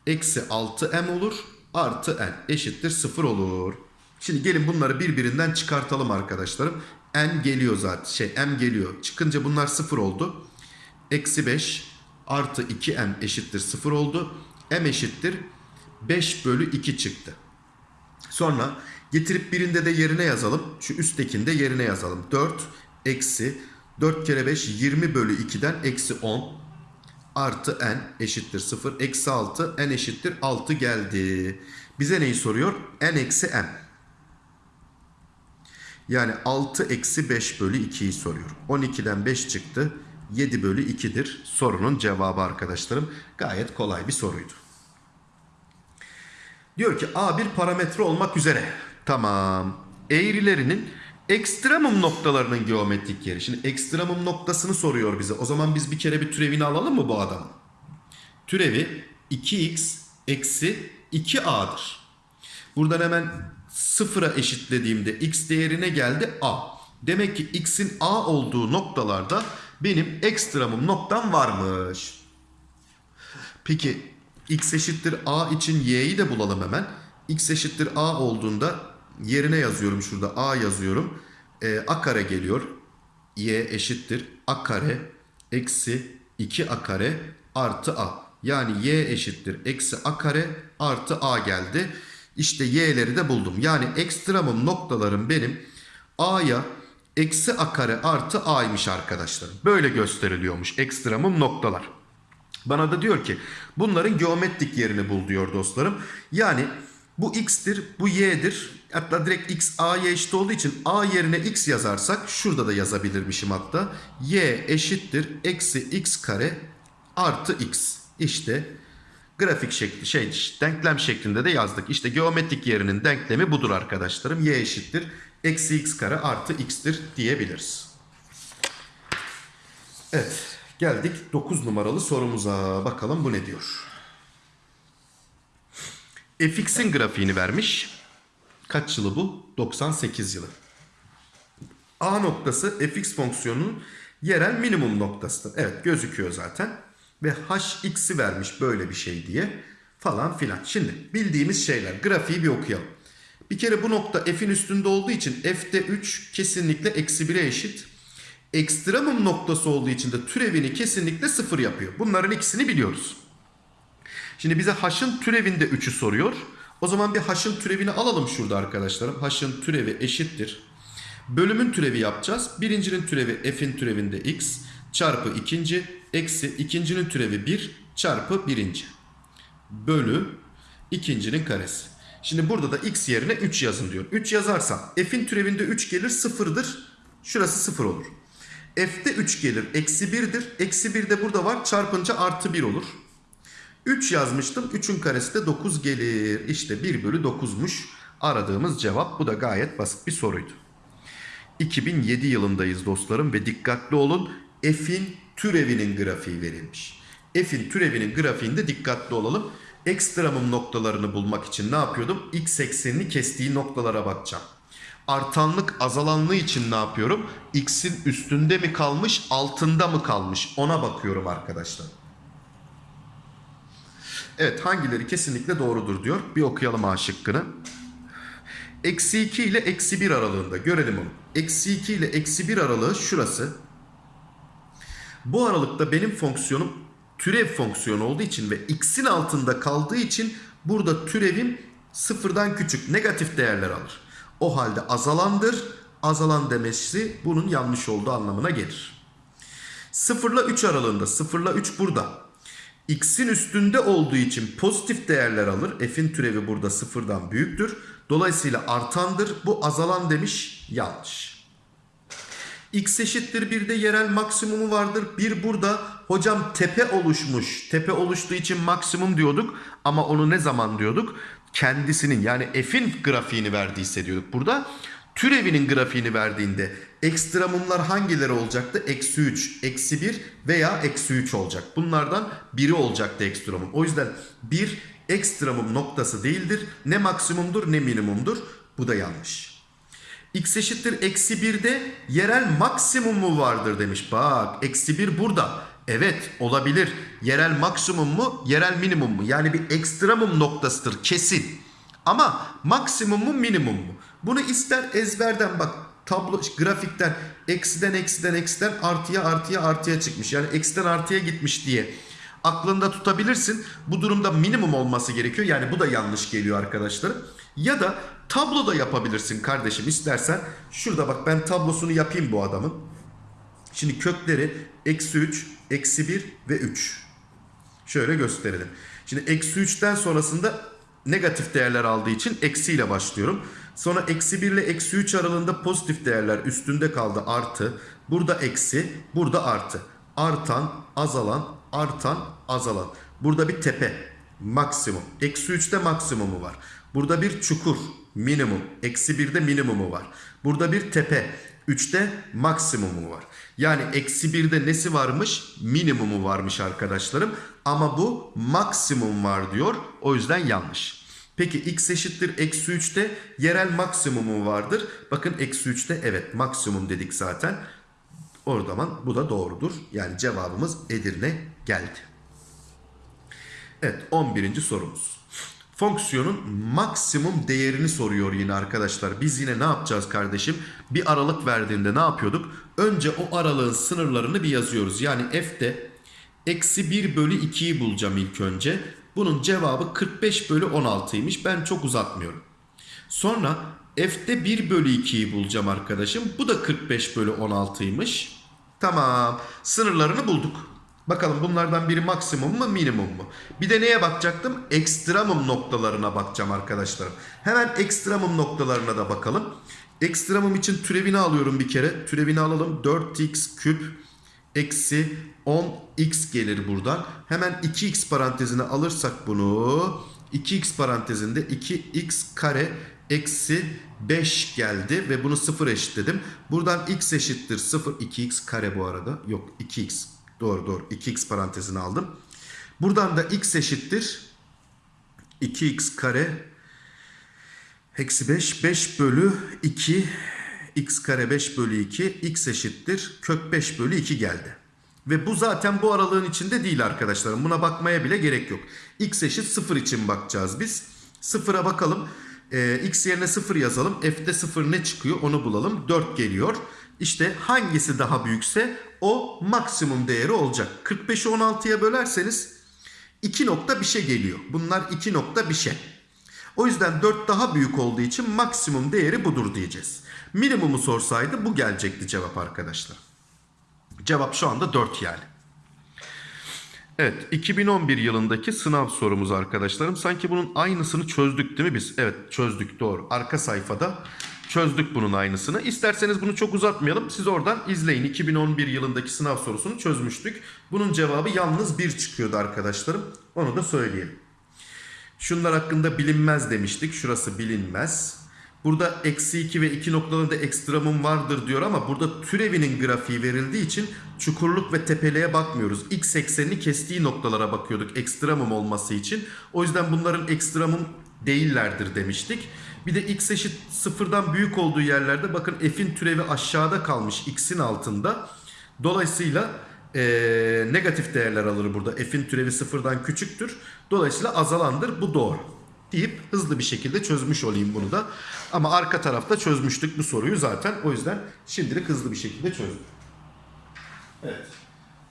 Eksi 6m olur. Artı n eşittir 0 olur. Şimdi gelin bunları birbirinden çıkartalım arkadaşlarım. N geliyor zaten. Şey m geliyor. Çıkınca bunlar 0 oldu. Eksi 5 artı 2m eşittir 0 oldu. m eşittir 5 bölü 2 çıktı. Sonra getirip birinde de yerine yazalım. Şu üsttekinde yerine yazalım. 4 eksi 4 kere 5 20 bölü 2'den eksi 10 artı n eşittir 0. Eksi 6 n eşittir 6 geldi. Bize neyi soruyor? n eksi m. Yani 6 eksi 5 bölü 2'yi soruyor. 12'den 5 çıktı. 7 bölü 2'dir sorunun cevabı arkadaşlarım. Gayet kolay bir soruydu. Diyor ki A bir parametre olmak üzere. Tamam. Eğrilerinin ekstremum noktalarının geometrik yeri. Şimdi ekstremum noktasını soruyor bize. O zaman biz bir kere bir türevini alalım mı bu adamın? Türevi 2x eksi 2a'dır. Buradan hemen sıfıra eşitlediğimde x değerine geldi a. Demek ki x'in a olduğu noktalarda benim ekstremum noktam varmış. Peki x eşittir a için y'yi de bulalım hemen. x eşittir a olduğunda yerine yazıyorum şurada a yazıyorum. Ee, a kare geliyor. y eşittir a kare eksi 2a kare artı a. Yani y eşittir eksi a kare artı a geldi. İşte y'leri de buldum. Yani ekstremum noktalarım benim a'ya eksi a kare artı a'ymış arkadaşlar. Böyle gösteriliyormuş ekstremum noktalar. Bana da diyor ki bunların geometrik yerini bul diyor dostlarım. Yani bu x'tir, bu y'dir. Hatta direkt x a'ya eşit olduğu için a yerine x yazarsak şurada da yazabilirmişim hatta. y eşittir eksi x kare artı x. İşte grafik şekli şey denklem şeklinde de yazdık. İşte geometrik yerinin denklemi budur arkadaşlarım. y eşittir eksi x kare artı x'tir diyebiliriz. Evet geldik 9 numaralı sorumuza. Bakalım bu ne diyor. fx'in grafiğini vermiş. Kaç yılı bu? 98 yılı. A noktası fx fonksiyonunun yerel minimum noktasıdır. Evet gözüküyor zaten. Ve hx'i vermiş böyle bir şey diye falan filan. Şimdi bildiğimiz şeyler. Grafiği bir okuyalım. Bir kere bu nokta f'in üstünde olduğu için f'de 3 kesinlikle eksi 1'e eşit. Ekstremum noktası olduğu için de türevini kesinlikle 0 yapıyor. Bunların ikisini biliyoruz. Şimdi bize h'ın türevinde 3'ü soruyor. O zaman bir h'ın türevini alalım şurada arkadaşlarım. h'ın türevi eşittir. Bölümün türevi yapacağız. Birincinin türevi f'in türevinde x çarpı ikinci eksi ikincinin türevi 1 çarpı birinci. Bölü ikincinin karesi. Şimdi burada da x yerine 3 yazın diyor. 3 yazarsam f'in türevinde 3 gelir 0'dır. Şurası 0 olur. F'de 3 gelir eksi 1'dir. Eksi 1 de burada var çarpınca artı 1 olur. 3 yazmıştım. 3'ün karesi de 9 gelir. İşte 1 bölü 9'muş aradığımız cevap. Bu da gayet basit bir soruydu. 2007 yılındayız dostlarım ve dikkatli olun. F'in türevinin grafiği verilmiş. F'in türevinin grafiğinde dikkatli olalım. Ekstremum noktalarını bulmak için ne yapıyordum? X eksenini kestiği noktalara bakacağım. Artanlık azalanlığı için ne yapıyorum? X'in üstünde mi kalmış altında mı kalmış ona bakıyorum arkadaşlar. Evet hangileri kesinlikle doğrudur diyor. Bir okuyalım A şıkkını. Eksi 2 ile eksi 1 aralığında görelim onu. Eksi 2 ile eksi 1 aralığı şurası. Bu aralıkta benim fonksiyonum türev fonksiyonu olduğu için ve x'in altında kaldığı için burada türevim sıfırdan küçük negatif değerler alır. O halde azalandır. Azalan demesi bunun yanlış olduğu anlamına gelir. 0 ile 3 aralığında 0 ile 3 burada. X'in üstünde olduğu için pozitif değerler alır. F'in türevi burada sıfırdan büyüktür. Dolayısıyla artandır. Bu azalan demiş yanlış. X eşittir bir de yerel maksimumu vardır. Bir burada hocam tepe oluşmuş. Tepe oluştuğu için maksimum diyorduk. Ama onu ne zaman diyorduk? Kendisinin yani f'in grafiğini verdiyse diyorduk burada. Türevinin grafiğini verdiğinde ekstremumlar hangileri olacaktı? Eksi 3, eksi 1 veya eksi 3 olacak. Bunlardan biri olacaktı ekstremum. O yüzden bir ekstremum noktası değildir. Ne maksimumdur ne minimumdur. Bu da yanlış. X eşittir eksi 1'de yerel maksimumu vardır demiş. Bak eksi 1 burada. Evet olabilir. Yerel maksimum mu yerel minimum mu? Yani bir ekstremum noktasıdır kesin. Ama maksimum mu minimum mu? Bunu ister ezberden bak tablo grafikten eksiden eksiden eksiden artıya artıya artıya çıkmış. Yani eksiden artıya gitmiş diye aklında tutabilirsin. Bu durumda minimum olması gerekiyor. Yani bu da yanlış geliyor arkadaşlar. Ya da tabloda yapabilirsin kardeşim istersen. Şurada bak ben tablosunu yapayım bu adamın. Şimdi kökleri eksi 3, eksi 1 ve 3. Şöyle gösterelim. Şimdi eksi 3'ten sonrasında negatif değerler aldığı için eksiyle başlıyorum. Sonra eksi 1 ile eksi 3 aralığında pozitif değerler üstünde kaldı artı. Burada eksi, burada artı. artan, azalan, artan, azalan. Burada bir tepe, maksimum. Eksi 3'te maksimumu var. Burada bir çukur, minimum. Eksi 1'de minimumu var. Burada bir tepe, 3'te maksimumu var. Yani eksi 1'de nesi varmış? Minimumu varmış arkadaşlarım. Ama bu maksimum var diyor. O yüzden yanlış. Peki x eşittir eksi 3'te yerel maksimumu vardır. Bakın eksi 3'te evet maksimum dedik zaten. O zaman bu da doğrudur. Yani cevabımız Edirne geldi. Evet 11. sorumuz. Fonksiyonun maksimum değerini soruyor yine arkadaşlar. Biz yine ne yapacağız kardeşim? Bir aralık verdiğinde ne yapıyorduk? Önce o aralığın sınırlarını bir yazıyoruz. Yani f'de eksi 1 bölü 2'yi bulacağım ilk önce. Bunun cevabı 45 bölü 16'ymış. Ben çok uzatmıyorum. Sonra f'de 1 bölü 2'yi bulacağım arkadaşım. Bu da 45 bölü 16'ymış. Tamam. Sınırlarını bulduk. Bakalım bunlardan biri maksimum mu minimum mu? Bir de neye bakacaktım? Ekstremum noktalarına bakacağım arkadaşlarım. Hemen ekstremum noktalarına da bakalım. Ekstremum için türevini alıyorum bir kere. Türevini alalım. 4x küp eksi 10x gelir buradan. Hemen 2x parantezine alırsak bunu 2x parantezinde 2x kare eksi 5 geldi ve bunu 0 eşitledim. Buradan x eşittir 0 2x kare bu arada. Yok 2x doğru doğru 2x parantezine aldım. Buradan da x eşittir 2x kare eksi 5 5 bölü 2 x kare 5 bölü 2 x eşittir kök 5 bölü 2 geldi. Ve bu zaten bu aralığın içinde değil arkadaşlarım. Buna bakmaya bile gerek yok. x eşit 0 için bakacağız biz. 0'a bakalım. Ee, x yerine 0 yazalım. F'de 0 ne çıkıyor onu bulalım. 4 geliyor. İşte hangisi daha büyükse o maksimum değeri olacak. 45'i 16'ya bölerseniz 2 nokta bir şey geliyor. Bunlar 2 nokta bir şey. O yüzden 4 daha büyük olduğu için maksimum değeri budur diyeceğiz. Minimumu sorsaydı bu gelecekti cevap arkadaşlar. Cevap şu anda 4 yani. Evet 2011 yılındaki sınav sorumuz arkadaşlarım. Sanki bunun aynısını çözdük değil mi biz? Evet çözdük doğru. Arka sayfada çözdük bunun aynısını. İsterseniz bunu çok uzatmayalım. Siz oradan izleyin. 2011 yılındaki sınav sorusunu çözmüştük. Bunun cevabı yalnız 1 çıkıyordu arkadaşlarım. Onu da söyleyelim. Şunlar hakkında bilinmez demiştik. Şurası bilinmez. Burada eksi 2 ve 2 noktalarında ekstremum vardır diyor ama burada türevinin grafiği verildiği için çukurluk ve tepeliğe bakmıyoruz. X eksenini kestiği noktalara bakıyorduk ekstremum olması için. O yüzden bunların ekstremum değillerdir demiştik. Bir de x eşit sıfırdan büyük olduğu yerlerde bakın f'in türevi aşağıda kalmış x'in altında. Dolayısıyla ee, negatif değerler alır burada. F'in türevi sıfırdan küçüktür. Dolayısıyla azalandır. Bu doğru. Deyip hızlı bir şekilde çözmüş olayım bunu da. Ama arka tarafta çözmüştük bu soruyu zaten. O yüzden şimdilik hızlı bir şekilde çözdüm. Evet.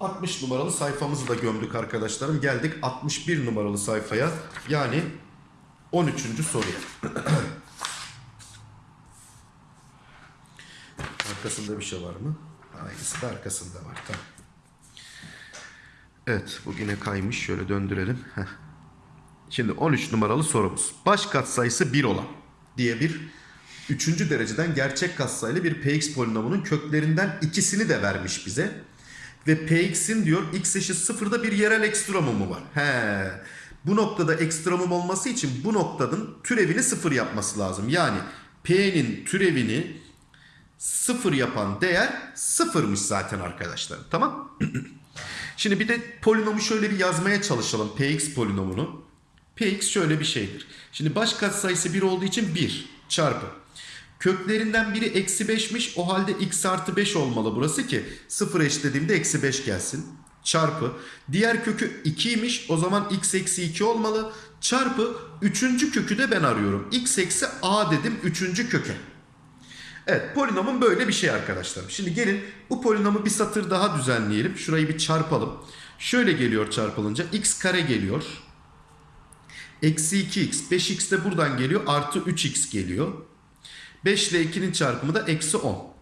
60 numaralı sayfamızı da gömdük arkadaşlarım. Geldik 61 numaralı sayfaya. Yani 13. soruya. Arkasında bir şey var mı? Aynısı da arkasında var. Tamam. Evet bugüne kaymış. Şöyle döndürelim. Heh. Şimdi 13 numaralı sorumuz. Baş katsayısı 1 olan diye bir 3. dereceden gerçek katsayılı bir px polinomunun köklerinden ikisini de vermiş bize. Ve px'in diyor x eşit sıfırda bir yerel ekstremumu var. He. Bu noktada ekstremum olması için bu noktanın türevini sıfır yapması lazım. Yani p'nin türevini sıfır yapan değer sıfırmış zaten arkadaşlar. Tamam Şimdi bir de polinomu şöyle bir yazmaya çalışalım. Px polinomunu. Px şöyle bir şeydir. Şimdi baş katsayısı 1 olduğu için 1 çarpı. Köklerinden biri eksi 5'miş. O halde x artı 5 olmalı burası ki 0 eşitlediğimde eksi 5 gelsin. Çarpı. Diğer kökü 2'ymiş. O zaman x eksi 2 olmalı. Çarpı. Üçüncü kökü de ben arıyorum. x eksi a dedim üçüncü köke. Evet polinomun böyle bir şey arkadaşlar. Şimdi gelin bu polinomu bir satır daha düzenleyelim. Şurayı bir çarpalım. Şöyle geliyor çarpılınca x kare geliyor. Eksi 2x. 5x de buradan geliyor. Artı 3x geliyor. 5 ile 2'nin çarpımı da eksi 10.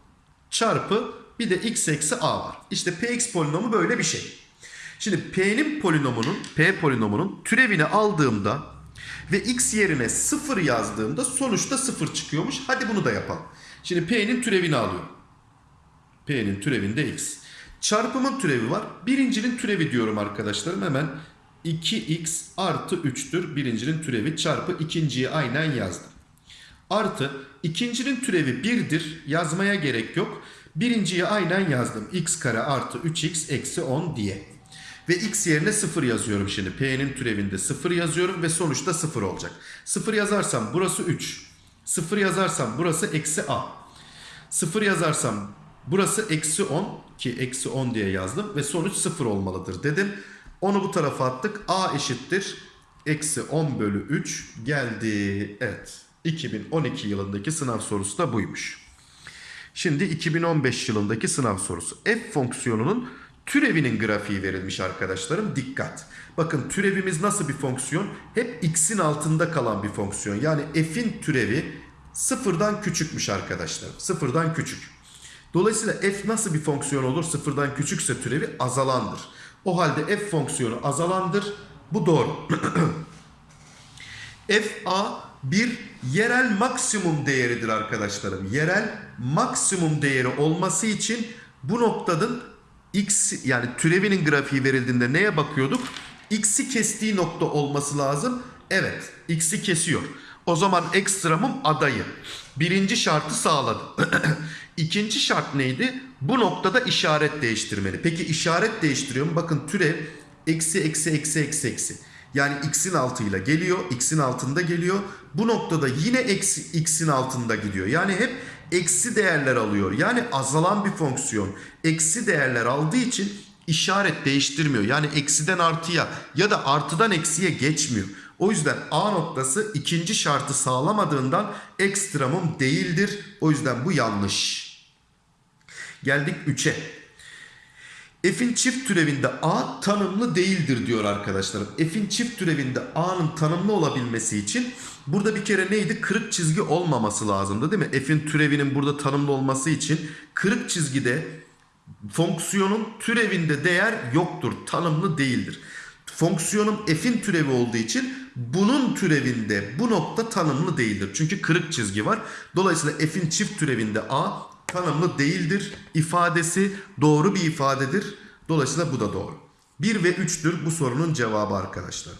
Çarpı bir de x eksi a var. İşte px polinomu böyle bir şey. Şimdi p'nin polinomunun, p polinomunun türevini aldığımda ve x yerine 0 yazdığımda sonuçta 0 çıkıyormuş. Hadi bunu da yapalım. Şimdi p'nin türevini alıyorum. P'nin türevinde x. Çarpımın türevi var. Birincinin türevi diyorum arkadaşlarım. Hemen 2x artı 3'tür birincinin türevi çarpı ikinciyi aynen yazdım. Artı ikincinin türevi 1'dir. Yazmaya gerek yok. Birinciyi aynen yazdım. x kare artı 3x eksi 10 diye. Ve x yerine 0 yazıyorum şimdi. P'nin türevinde 0 yazıyorum ve sonuçta 0 olacak. 0 yazarsam burası 3. 0 yazarsam burası eksi a. 0 yazarsam burası eksi 10 ki eksi 10 diye yazdım ve sonuç 0 olmalıdır dedim. Onu bu tarafa attık. a eşittir. Eksi 10 bölü 3 geldi. Evet. 2012 yılındaki sınav sorusu da buymuş. Şimdi 2015 yılındaki sınav sorusu. F fonksiyonunun türevinin grafiği verilmiş arkadaşlarım. Dikkat. Bakın türevimiz nasıl bir fonksiyon? Hep x'in altında kalan bir fonksiyon. Yani f'in türevi sıfırdan küçükmüş arkadaşlar. Sıfırdan küçük. Dolayısıyla f nasıl bir fonksiyon olur? Sıfırdan küçükse türevi azalandır. O halde f fonksiyonu azalandır. Bu doğru. fa bir yerel maksimum değeridir arkadaşlarım. Yerel maksimum değeri olması için bu noktanın x yani türevinin grafiği verildiğinde neye bakıyorduk? X'i kestiği nokta olması lazım. Evet, x'i kesiyor. O zaman ekstramım adayı. Birinci şartı sağladı. İkinci şart neydi? Bu noktada işaret değiştirmeli. Peki işaret değiştiriyor mu? Bakın türev eksi eksi eksi eksi eksi. Yani x'in altıyla geliyor, x'in altında geliyor. Bu noktada yine eksi x'in altında gidiyor. Yani hep eksi değerler alıyor. Yani azalan bir fonksiyon. Eksi değerler aldığı için işaret değiştirmiyor. Yani eksiden artıya ya da artıdan eksiye geçmiyor. O yüzden A noktası ikinci şartı sağlamadığından ekstramım değildir. O yüzden bu yanlış. Geldik 3'e. F'in çift türevinde A tanımlı değildir diyor arkadaşlarım. F'in çift türevinde A'nın tanımlı olabilmesi için burada bir kere neydi? Kırık çizgi olmaması lazımdı değil mi? F'in türevinin burada tanımlı olması için kırık çizgide fonksiyonun türevinde değer yoktur. Tanımlı değildir. Fonksiyonun f'in türevi olduğu için bunun türevinde bu nokta tanımlı değildir. Çünkü kırık çizgi var. Dolayısıyla f'in çift türevinde a tanımlı değildir. ifadesi doğru bir ifadedir. Dolayısıyla bu da doğru. 1 ve 3'tür bu sorunun cevabı arkadaşlar.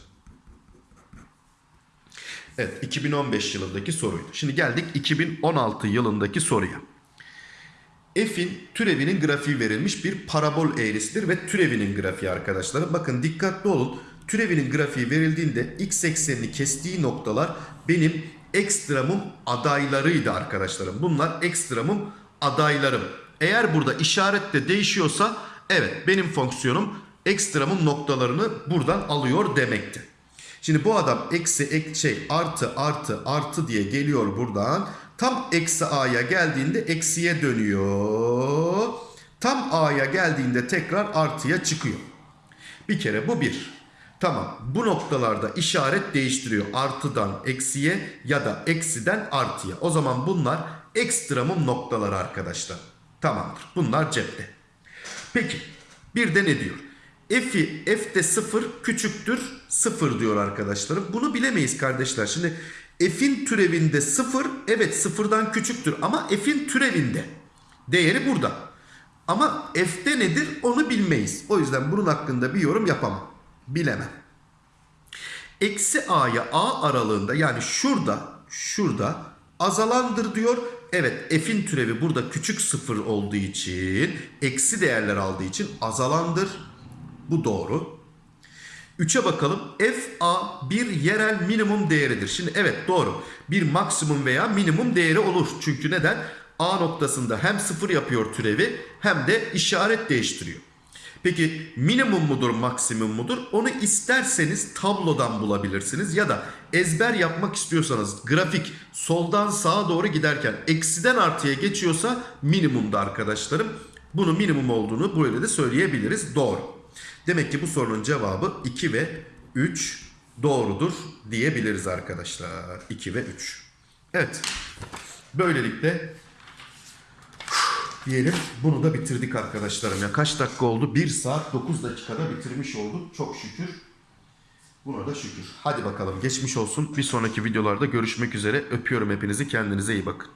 Evet 2015 yılındaki soruydu. Şimdi geldik 2016 yılındaki soruya. F'in türevinin grafiği verilmiş bir parabol eğrisidir ve türevinin grafiği arkadaşlarım. Bakın dikkatli olun. Türevinin grafiği verildiğinde x eksenini kestiği noktalar benim ekstramım adaylarıydı arkadaşlarım. Bunlar ekstramım adaylarım. Eğer burada işaret de değişiyorsa evet benim fonksiyonum ekstramın noktalarını buradan alıyor demekti. Şimdi bu adam eksi ek, şey artı artı artı diye geliyor buradan. Tam eksi a'ya geldiğinde eksiye dönüyor. Tam a'ya geldiğinde tekrar artıya çıkıyor. Bir kere bu bir. Tamam bu noktalarda işaret değiştiriyor. Artıdan eksiye ya da eksiden artıya. O zaman bunlar ekstramım noktaları arkadaşlar. Tamamdır. Bunlar cepte. Peki bir de ne diyor? F'i f'de 0 küçüktür 0 diyor arkadaşlarım. Bunu bilemeyiz kardeşler. Şimdi f'in türevinde 0 evet 0'dan küçüktür ama f'in türevinde. Değeri burada. Ama f'de nedir onu bilmeyiz. O yüzden bunun hakkında bir yorum yapamam. Bilemem. Eksi a'ya a aralığında yani şurada şurada azalandır diyor. Evet f'in türevi burada küçük sıfır olduğu için eksi değerler aldığı için azalandır. Bu doğru. 3'e bakalım. FA bir yerel minimum değeridir. Şimdi evet doğru. Bir maksimum veya minimum değeri olur. Çünkü neden? A noktasında hem sıfır yapıyor türevi hem de işaret değiştiriyor. Peki minimum mudur maksimum mudur? Onu isterseniz tablodan bulabilirsiniz ya da ezber yapmak istiyorsanız grafik soldan sağa doğru giderken eksiden artıya geçiyorsa minimumda arkadaşlarım. Bunu minimum olduğunu böyle de söyleyebiliriz. Doğru. Demek ki bu sorunun cevabı 2 ve 3 doğrudur diyebiliriz arkadaşlar. 2 ve 3. Evet. Böylelikle diyelim bunu da bitirdik arkadaşlarım. Ya kaç dakika oldu? 1 saat 9 dakikada bitirmiş olduk. Çok şükür. Buna da şükür. Hadi bakalım geçmiş olsun. Bir sonraki videolarda görüşmek üzere. Öpüyorum hepinizi. Kendinize iyi bakın.